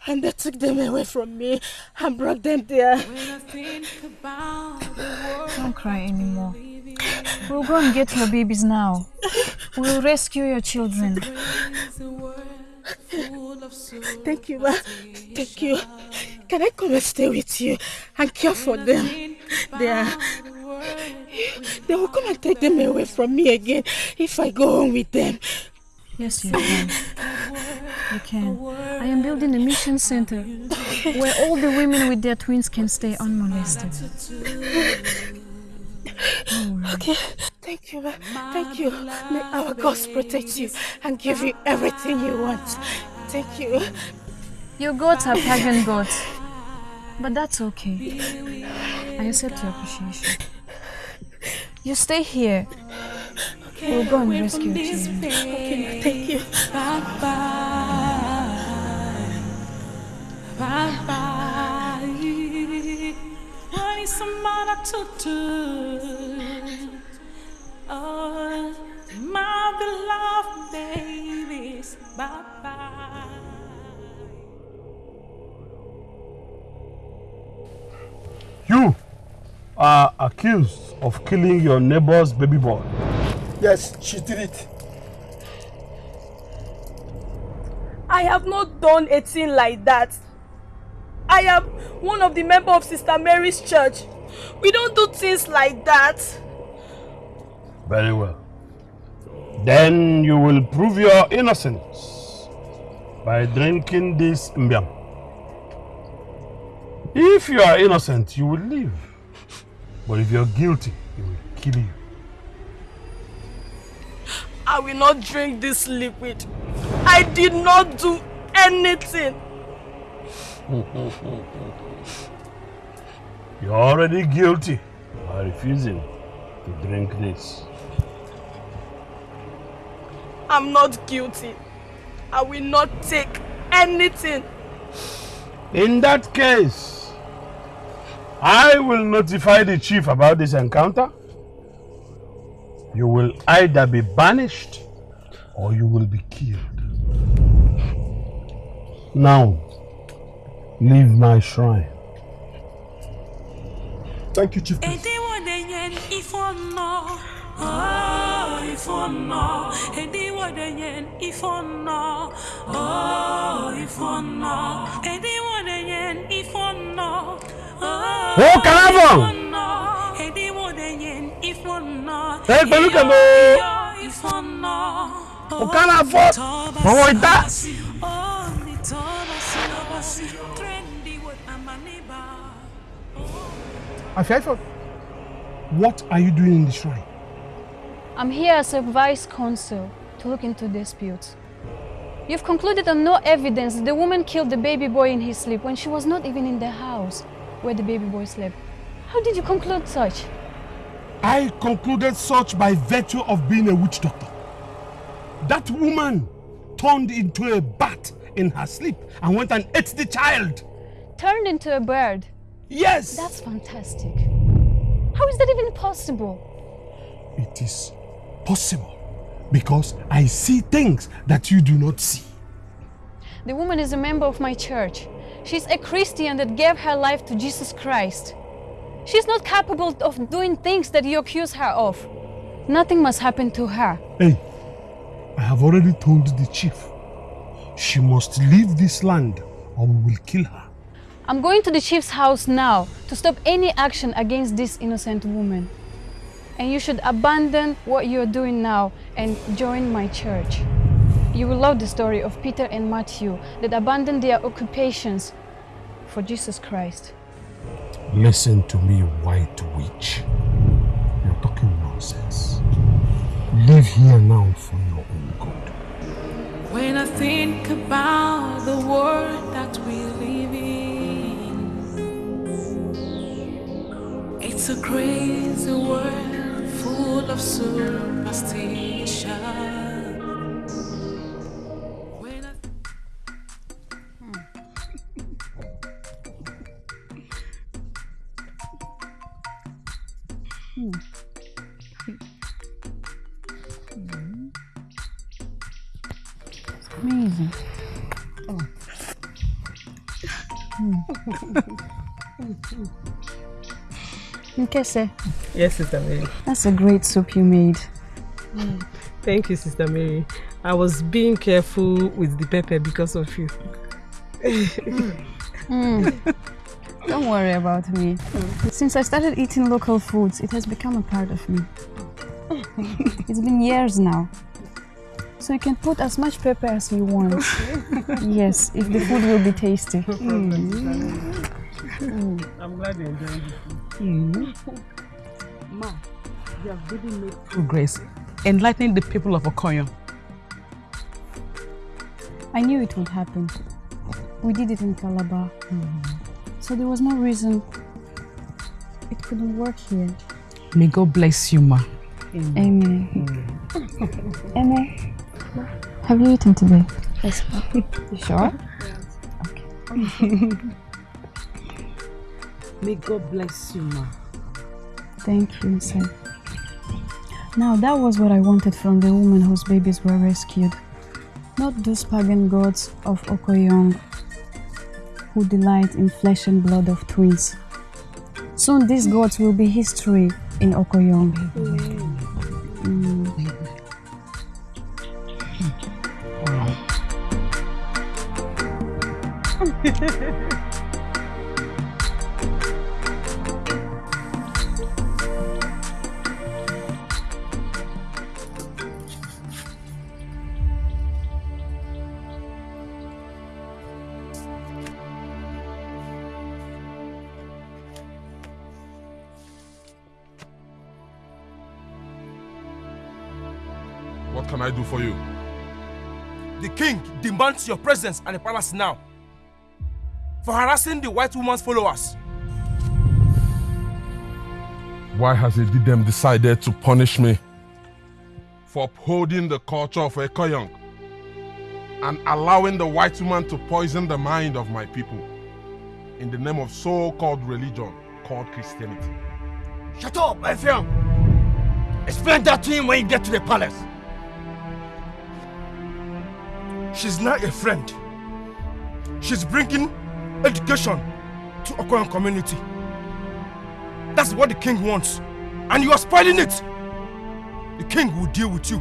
and they took them away from me and brought them there. Don't cry anymore. We'll go and get your babies now. We'll rescue your children. *laughs* Thank you, ma. Thank you. Can I come and stay with you and care for them? They are. They will come and take them away from me again if I go home with them. Yes, you can. You can. I am building a mission center where all the women with their twins can stay unmolested. Okay. Thank you. Thank you. May our God protect you and give you everything you want. Thank you. Your gods are pagan gods. But that's okay. I accept your appreciation. You stay here. We'll go and rescue children. Okay. Thank you. Bye bye. Bye bye. What is somebody to do? Oh, my beloved babies. Bye bye. You are accused of killing your neighbor's baby boy. Yes, she did it. I have not done a thing like that. I am one of the members of Sister Mary's church. We don't do things like that. Very well. Then you will prove your innocence by drinking this mbiam. If you are innocent, you will live. But if you're guilty, he will kill you. I will not drink this liquid. I did not do anything. You're already guilty by refusing to drink this. I'm not guilty. I will not take anything. In that case, I will notify the chief about this encounter. You will either be banished or you will be killed. Now, leave my shrine. Thank you, Chief. Ediwodenyen ifono. Oh, ifono. Ediwodenyen ifono. Oh. Ediwodenyen ifono. Oh, Oh, Afiaifo, what are you doing in the shrine? I'm here as a vice consul to look into disputes. You've concluded on no evidence that the woman killed the baby boy in his sleep when she was not even in the house where the baby boy slept. How did you conclude such? I concluded such by virtue of being a witch doctor. That woman turned into a bat in her sleep and went and ate the child. Turned into a bird? Yes! That's fantastic. How is that even possible? It is possible because I see things that you do not see. The woman is a member of my church. She's a Christian that gave her life to Jesus Christ. She's not capable of doing things that you accuse her of. Nothing must happen to her. Hey, I have already told the chief. She must leave this land or we will kill her. I'm going to the chief's house now to stop any action against this innocent woman. And you should abandon what you're doing now and join my church. You will love the story of Peter and Matthew that abandoned their occupations for Jesus Christ. Listen to me, white witch. You're talking nonsense. Live here now for your own good. When I think about the world that we live in, it's a crazy world full of superstition. When I Hmm. It's amazing. Oh. *laughs* *laughs* Nkese, Yes, Sister Mary. that's a great soup you made. Thank you, Sister Mary. I was being careful with the pepper because of you. *laughs* Mm. Don't worry about me. Since I started eating local foods, it has become a part of me. *laughs* It's been years now. So you can put as much pepper as you want. yes, if the food will be tasty. Mm. *laughs* I'm glad you enjoyed it. Ma, you have really made progress enlightening the people of Okoyong. I knew it would happen. We did it in Calabar. So there was no reason it couldn't work here. May God bless you, ma. Amen. Amen. Have you eaten today? Yes, You sure? *laughs* May God bless you, ma. Thank you, sir. Now that was what I wanted from the woman whose babies were rescued. Not those pagan gods of Okoyong who delight in flesh and blood of twins. Soon these gods will be history in Okoyong. Demands your presence at the palace now for harassing the white woman's followers. Why has Edidem decided to punish me for upholding the culture of Okoyong and allowing the white woman to poison the mind of my people in the name of so-called religion called Christianity? Shut up, Ephraim! Explain that to him when you get to the palace. She's not a friend. She's bringing education to Okoyong community. That's what the king wants. And you are spoiling it. The king will deal with you.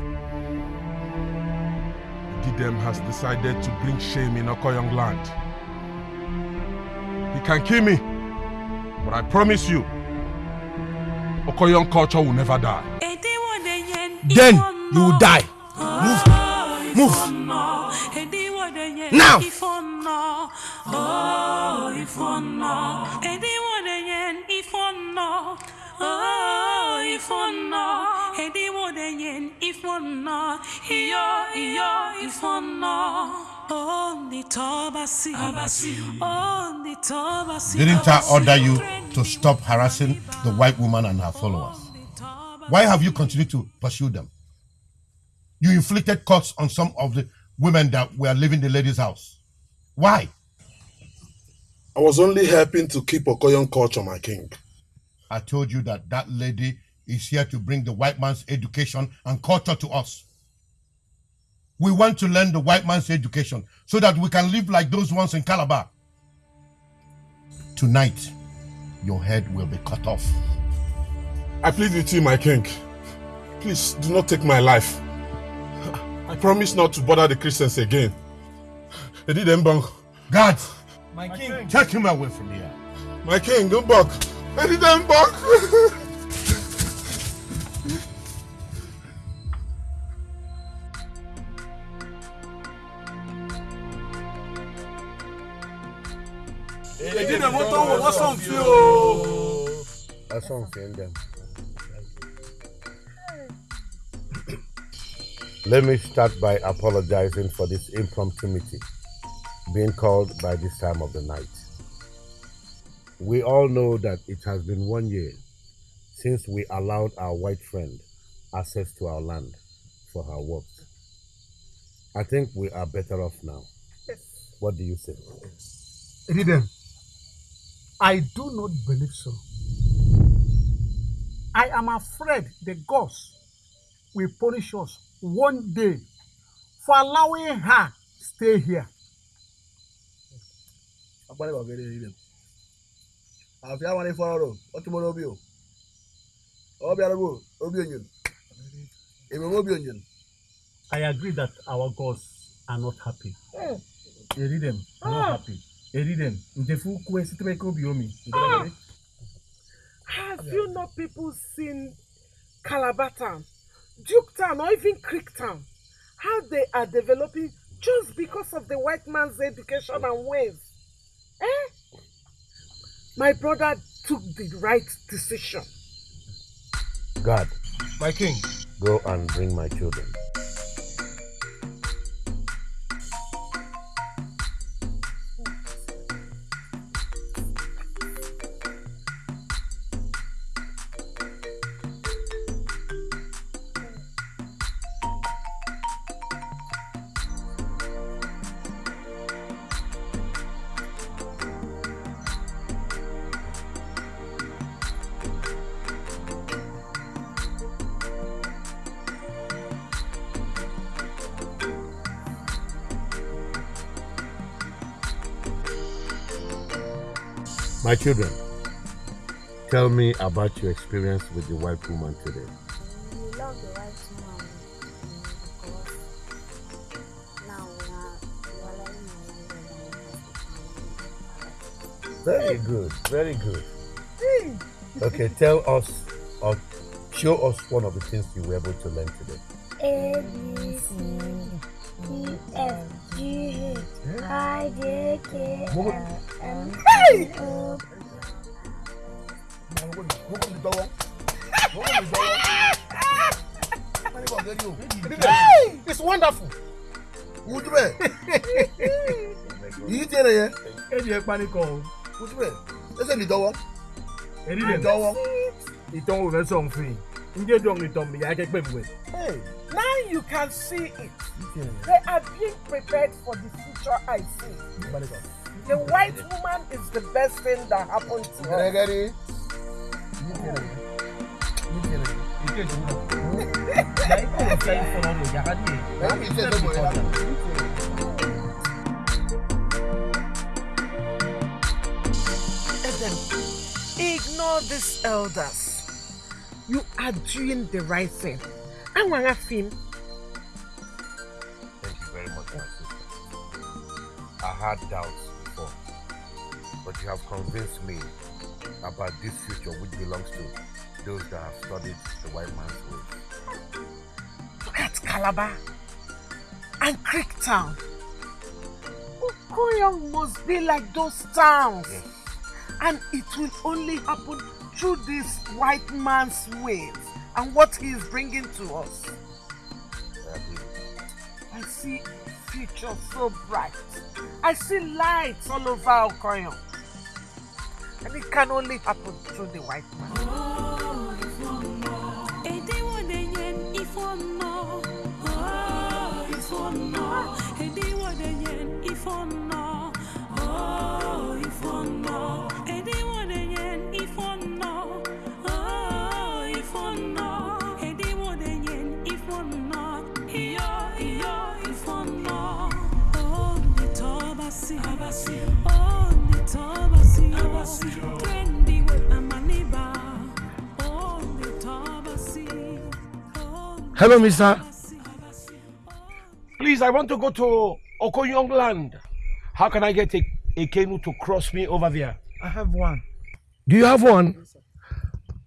Didem has decided to bring shame in Okoyong land. He can kill me, but I promise you, Okoyong culture will never die. Then you will die. Move. Move. Now. ifono. Oh, Anyone again, ifono. Oh, ifono. Anyone again, ifono. Iyo, iyo, ifono. On the on the. Didn't I order you to stop harassing the white woman and her followers? Why have you continued to pursue them? You inflicted cuts on some of the women that were leaving the lady's house. Why? I was only helping to keep Okoyong culture, my king. I told you that that lady is here to bring the white man's education and culture to us. We want to learn the white man's education so that we can live like those ones in Calabar. Tonight, your head will be cut off. I plead with you, my king. Please do not take my life. I promise not to bother the Christians again. They did them bang. God, My king. take him away from here. My king, go back. They did them bang. They did them what on what's on feel. That's what I'm Let me start by apologizing for this impromptu meeting being called by this time of the night. We all know that it has been one year since we allowed our white friend access to our land for her work. I think we are better off now. What do you say? Rhythm. I do not believe so. I am afraid the gods will punish us one day for allowing her stay here. Agbani bàbá eré rí dem. Àfi àwọn ifọ̀ ọ̀rọ̀ ó tún mọ́ra obi o. Ọbẹ̀ arúgbó obi ònyìn. Èmi obi ònyìn. I agree that our gods are not happy. Eri dem not happy. Eri dem ntefu kwe sitebe ko bi omi. Have you not people seen Calabar Town, Duke Town, or even Creek Town? How they are developing just because of the white man's education and ways. Eh? My brother took the right decision. God, My king. go and bring my children. My children, tell me about your experience with the white woman today. We love the white woman because now we are we are learning our language and we have to Very good, very good. Okay, tell us or show us one of the things you were able to learn today. A B C D F G H I J K L M Hey! N O Hey! It's wonderful. Wojú bẹ̀. Yìí tiẹ̀ rẹ̀ yẹn. Ebi ẹ panikọ o. Wojú bẹ̀. Ẹsẹ̀ mi dọ́wọ́. Eri Mi dem. dọ́wọ́. Ìtàn wo fẹ́ sọ̀ ń fin? Njẹ́ dùn ìtàn mi yà á kẹ́gbẹ́ mi wẹ̀. Hey, now you can see it. They are being prepared for the future I see. The white woman is the best thing that happened to her. Gẹ́gẹ́rí. Edem, ignore these elders. You are doing the right thing. I want to film. Thank you very much, my sister. I had doubts you have convinced me about this future which belongs to those that have studied the white man's ways. Look at Calabar and Creek Town. Okoyong must be like those towns. And it will only happen through this white man's ways and what he is bringing to us. I see future so bright. I see lights all over Okoyong. And it can only happen through the white man. Hello, mister. Please, I want to go to Okoyong land. How can I get a, a canoe to cross me over there? I have one. Do you have one?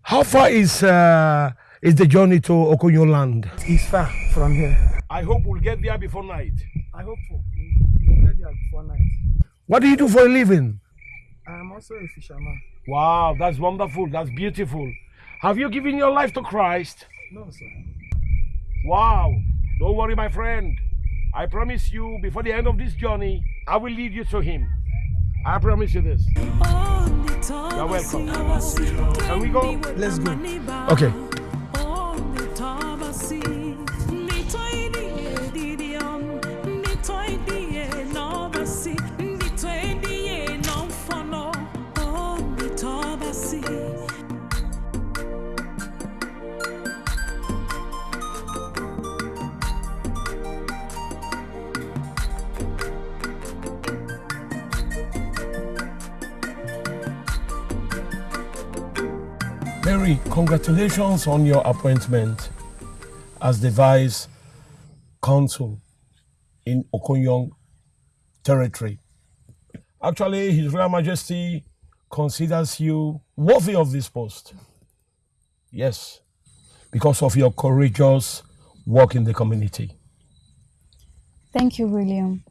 How far is uh, is the journey to Okoyong land? It's far from here. I hope we'll get there before night. I hope so. We'll get there before night. What do you do for a living? I am also a fisherman. Wow, that's wonderful. That's beautiful. Have you given your life to Christ? No, sir. Wow. Don't worry, my friend. I promise you, before the end of this journey, I will lead you to Him. I promise you this. You're welcome. Can we go? Let's go. Okay. Congratulations on your appointment as the vice consul in Okoyong territory. Actually, His Royal Majesty considers you worthy of this post. Yes, because of your courageous work in the community. Thank you, William.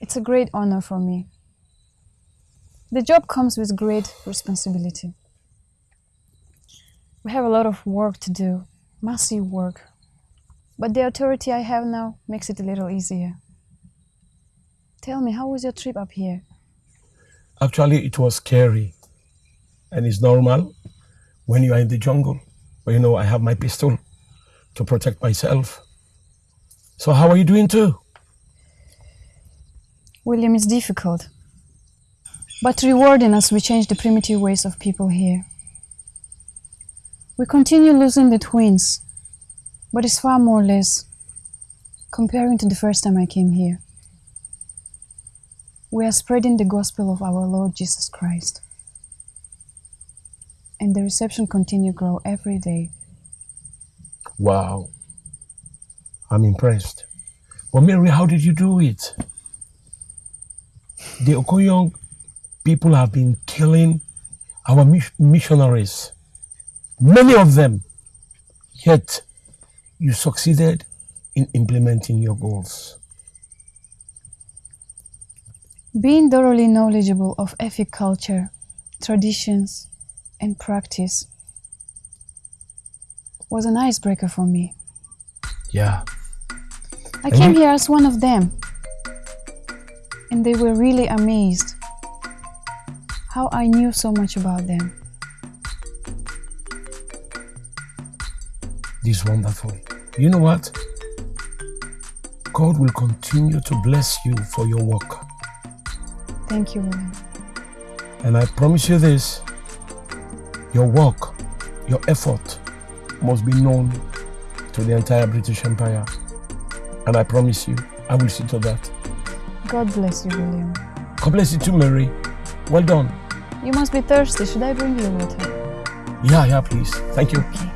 It's a great honor for me. The job comes with great responsibility. We have a lot of work to do, massive work. But the authority I have now makes it a little easier. Tell me, how was your trip up here? Actually, it was scary. And it's normal when you are in the jungle. But you know, I have my pistol to protect myself. So, how are you doing too? William, it's difficult, but rewarding as we change the primitive ways of people here. We continue losing the twins, but it's far more or less comparing to the first time I came here. We are spreading the gospel of our Lord Jesus Christ. And the reception continue grow every day. Wow. I'm impressed. But Mary, how did you do it? The Okoyong people have been killing our missionaries, many of them. Yet you succeeded in implementing your goals. Being thoroughly knowledgeable of Efik culture, traditions, and practice was an icebreaker for me. Yeah. I And came you- here as one of them, and they were really amazed how I knew so much about them. This is wonderful. You know what? God will continue to bless you for your work. Thank you, William. And I promise you this your work, your effort must be known to the entire British Empire. And I promise you, I will see to that. God bless you, William. God bless you too, Mary. Well done. You must be thirsty. Should I bring you water? Yeah, yeah, please. Thank you. Why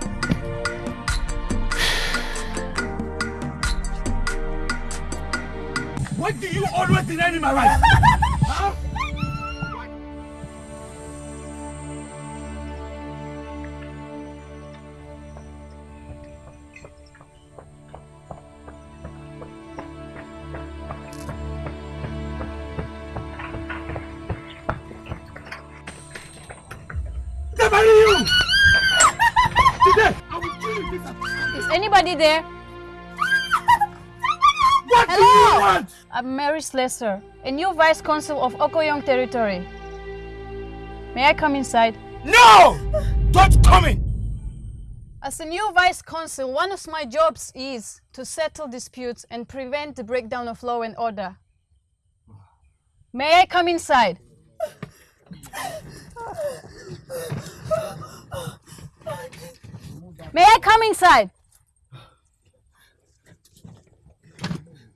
deny me my right? I'm Mary Slessor, a new vice consul of Okoyong territory. May I come inside? No! Don't come in! As a new vice consul, one of my jobs is to settle disputes and prevent the breakdown of law and order. May I come inside? May I come inside?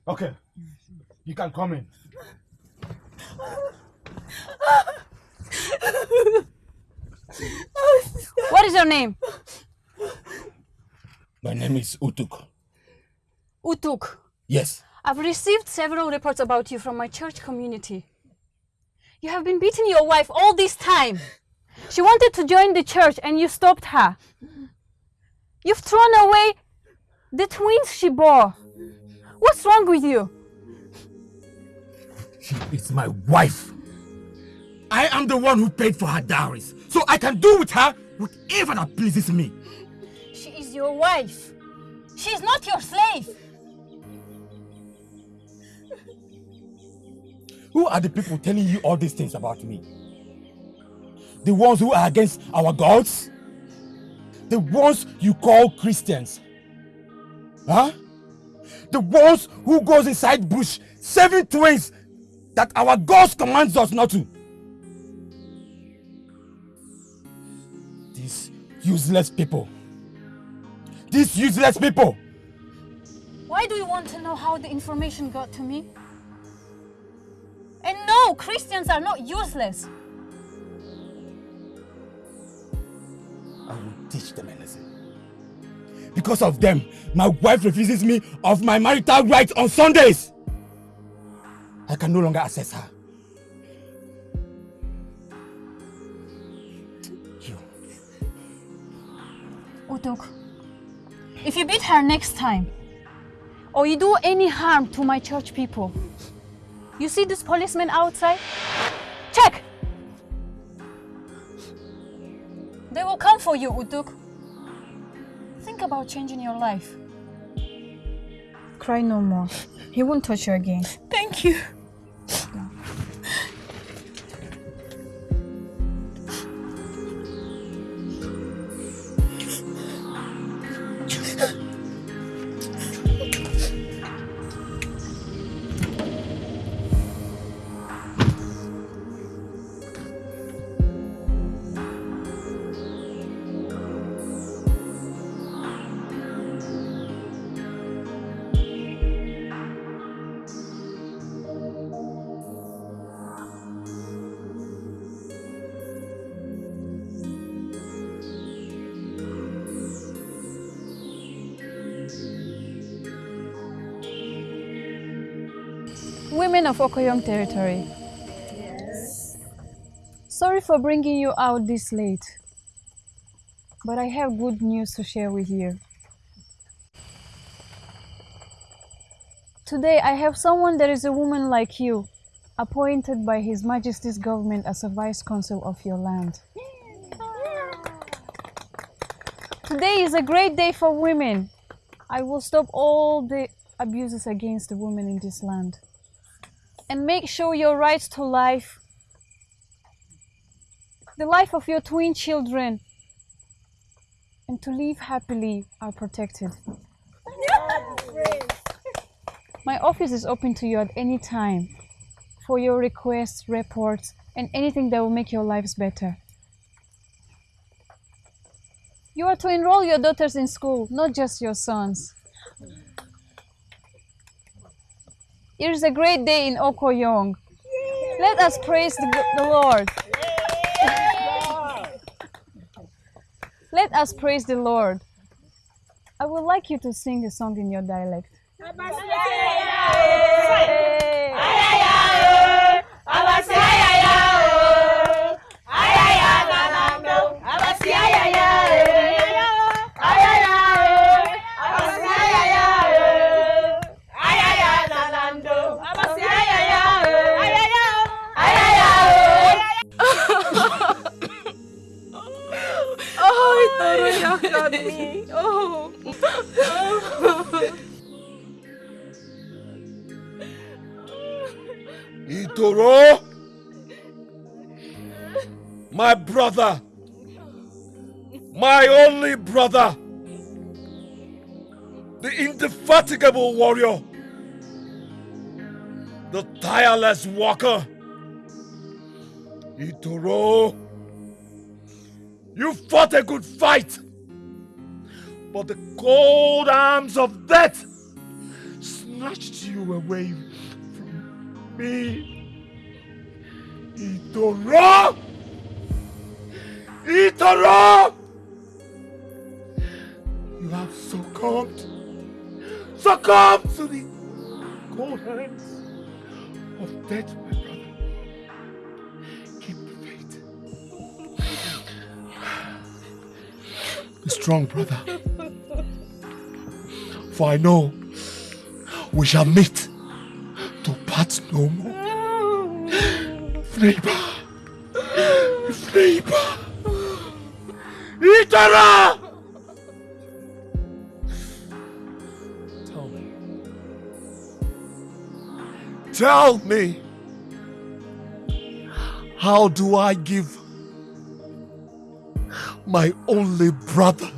Okay, you can come in. What is your name? My name is Utuk. Utuk. Yes. I've received several reports about you from my church community. You have been beating your wife all this time. She wanted to join the church and you stopped her. You've thrown away the twins she bore. What's wrong with you? She is my wife. I am the one who paid for her dowries, so I can do with her whatever that pleases me. She is your wife. She is not your slave. Who are the people telling you all these things about me? The ones who are against our gods? The ones you call Christians? Huh? The ones who goes inside bush saving twins that our God commands us not to? These useless people. These useless people. Why do you want to know how the information got to me? And no, Christians are not useless. I will teach them a lesson. Because of them, my wife refuses me of my marital rights on Sundays. I can no longer access her. Utuk, if you beat her next time, or you do any harm to my church people, you see this policeman outside? Check! They will come for you, Utuk. Think about changing your life. Cry no more. He won't touch you again. Thank you. 是的。Okoyong territory. Sorry for bringing you out this late, but I have good news to share with you. Today I have someone that is a woman like you, appointed by His Majesty's government as a vice consul of your land. Today is a great day for women. I will stop all the abuses against the women in this land and make sure your rights to life, the life of your twin children, and to live happily are protected. *laughs* My office is open to you at any time for your requests, reports, and anything that will make your lives better. You are to enroll your daughters in school, not just your sons. It is a great day in Okoyong. Let us praise the, the Lord. *laughs* Let us praise the Lord. I would like you to sing a song in your dialect. *laughs* me. Oh. Itoro! My brother! My only brother! The indefatigable warrior! The tireless walker! Itoro! You fought a good fight! But the cold arms of death snatched you away from me. Itoro! Itoro! You have succumbed. Succumbed to the cold hands of death, Be strong, brother. For I know we shall meet to part no more. Neighbor! Neighbor! Itara! Tell me. Tell me. How do I give my only brother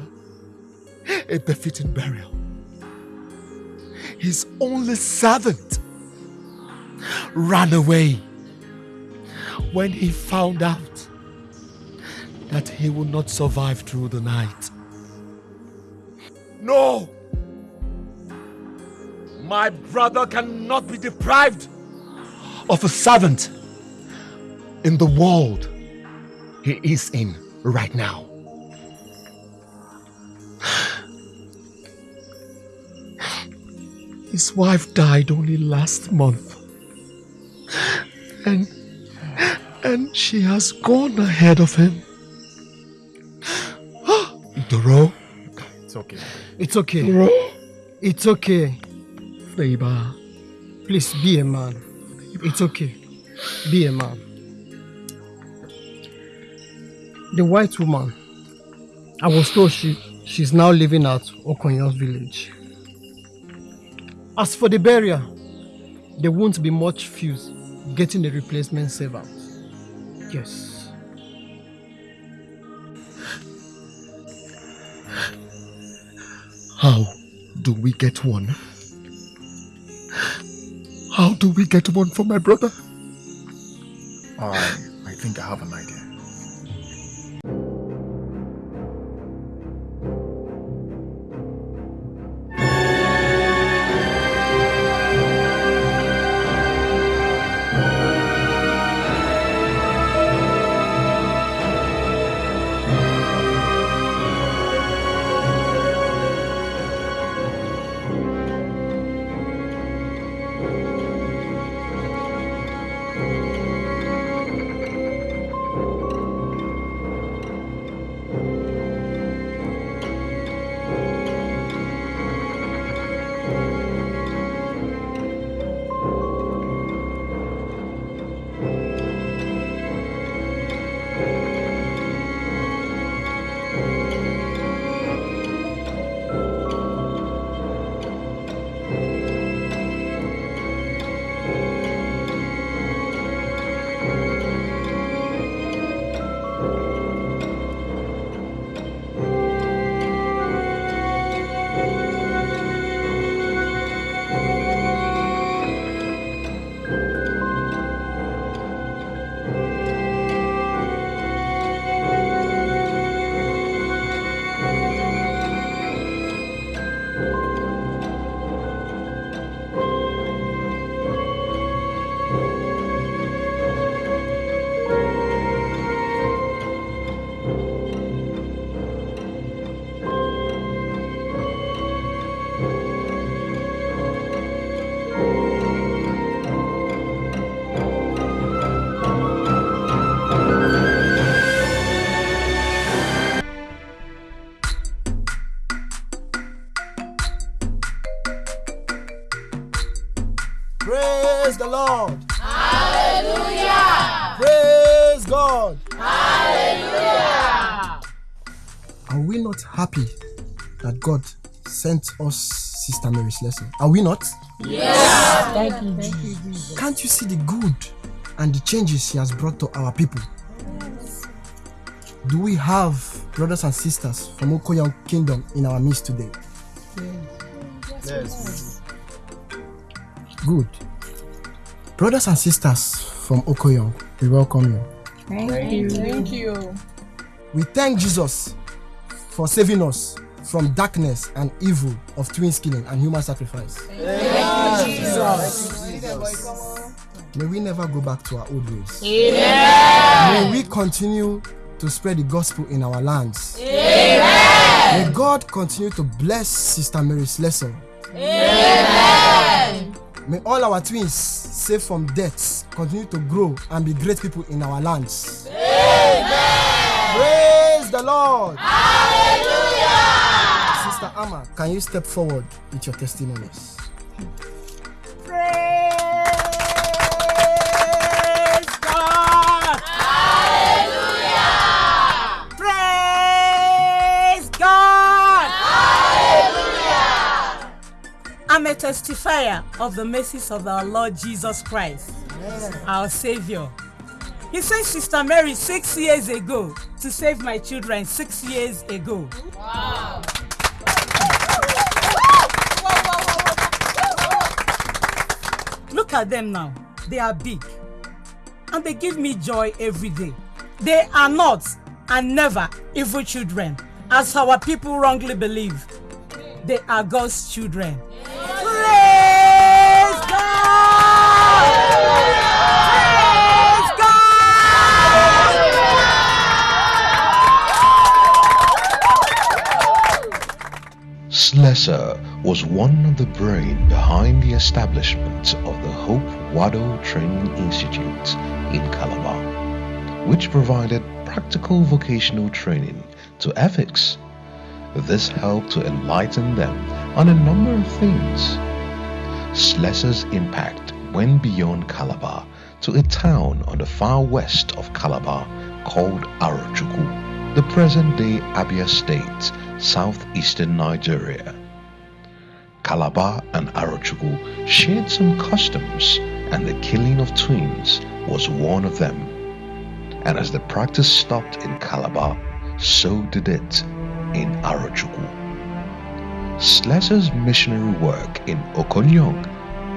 a befitting burial? His only servant ran away when he found out that he would not survive through the night. No! My brother cannot be deprived of a servant in the world he is in right now. His wife died only last month. And and she has gone ahead of him. Ah! Doro, It's okay. It's okay. Doro, It's okay. Neighbor. Please be a man. It's okay. Be a man. The white woman, I was told she, she's now living at Okonyo's village. As for the barrier, there won't be much fuse getting a replacement servant. Yes. How do we get one? How do we get one for my brother? I, I think I have an idea. Sent us Sister Mary Slessor. Are we not? Yes. Thank you, Jesus. Can't you see the good and the changes she has brought to our people? Do we have brothers and sisters from Okoyong Kingdom in our midst today? Yes. Good. Brothers and sisters from Okoyong, we welcome you. Thank you. Thank you. We thank Jesus for saving us from darkness and evil of twin killing and human sacrifice. You, Jesus. May we never go back to our old ways. Amen. May we continue to spread the gospel in our lands. Amen. May God continue to bless Sister Mary Slessor. Amen. May all our twins, safe from death, continue to grow and be great people in our lands. Amen. Praise the Lord. Sister Amma, can you step forward with your testimonies? Praise God! Hallelujah! Praise God! Hallelujah! I'm a testifier of the mercies of our Lord Jesus Christ, our Savior. He sent Sister Mary six years ago to save my children six years ago. Wow. Look at them now. They are big. And they give me joy every day. They are not and never evil children, as our people wrongly believe. They are God's children. Praise God! Praise God! Slessor was one of the brain behind the establishment of the Hope Waddell Training Institute in Calabar, which provided practical vocational training to Efiks. This helped to enlighten them on a number of things. Slessor's impact went beyond Calabar to a town on the far west of Calabar called Arochukwu, the present-day Abia State, southeastern Nigeria. Calabar and Arochukwu shared some customs and the killing of twins was one of them. And as the practice stopped in Calabar, so did it in Arochukwu. Slessor's missionary work in Okoyong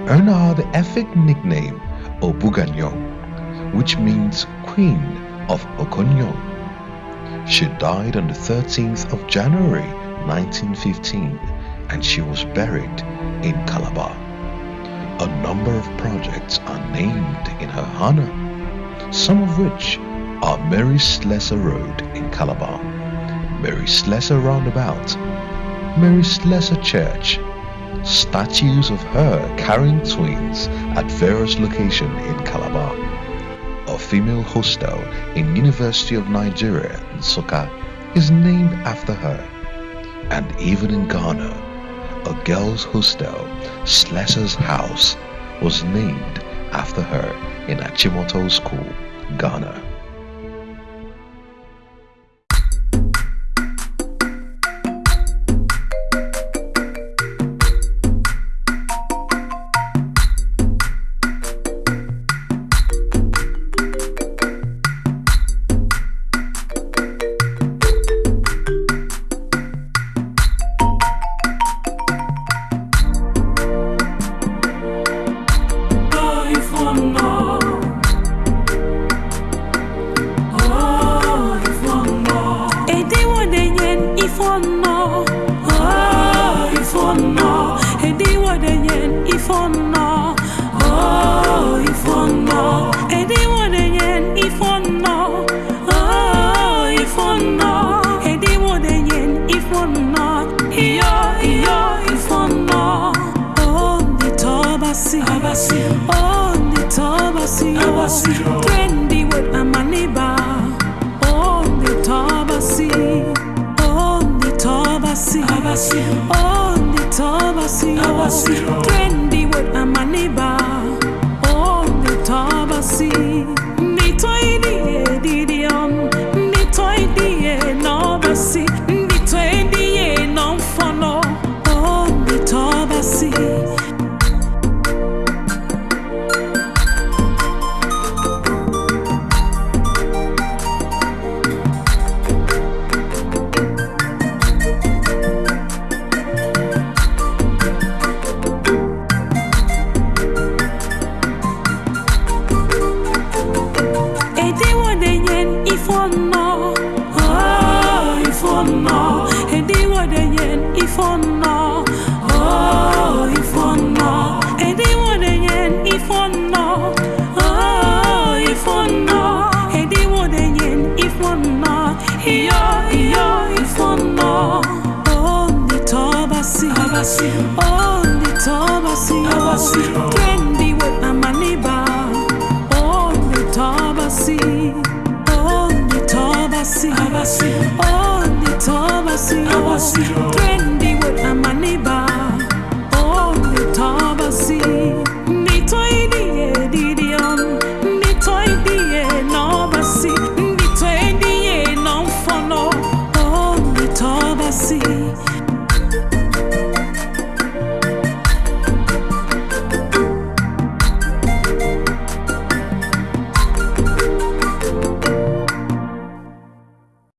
earned her the epic nickname Obuganyong, which means Queen of Okoyong. She died on the 13th of January 1915 and she was buried in Calabar. A number of projects are named in her honor, some of which are Mary Slessor Road in Calabar, Mary Slessor Roundabout, Mary Slessor Church, statues of her carrying twins at various locations in Calabar, a female hostel in University of Nigeria Nsukka is named after her, and even in Ghana, a girls' hostel, Slessor's House, was named after her in Achimota School, Ghana.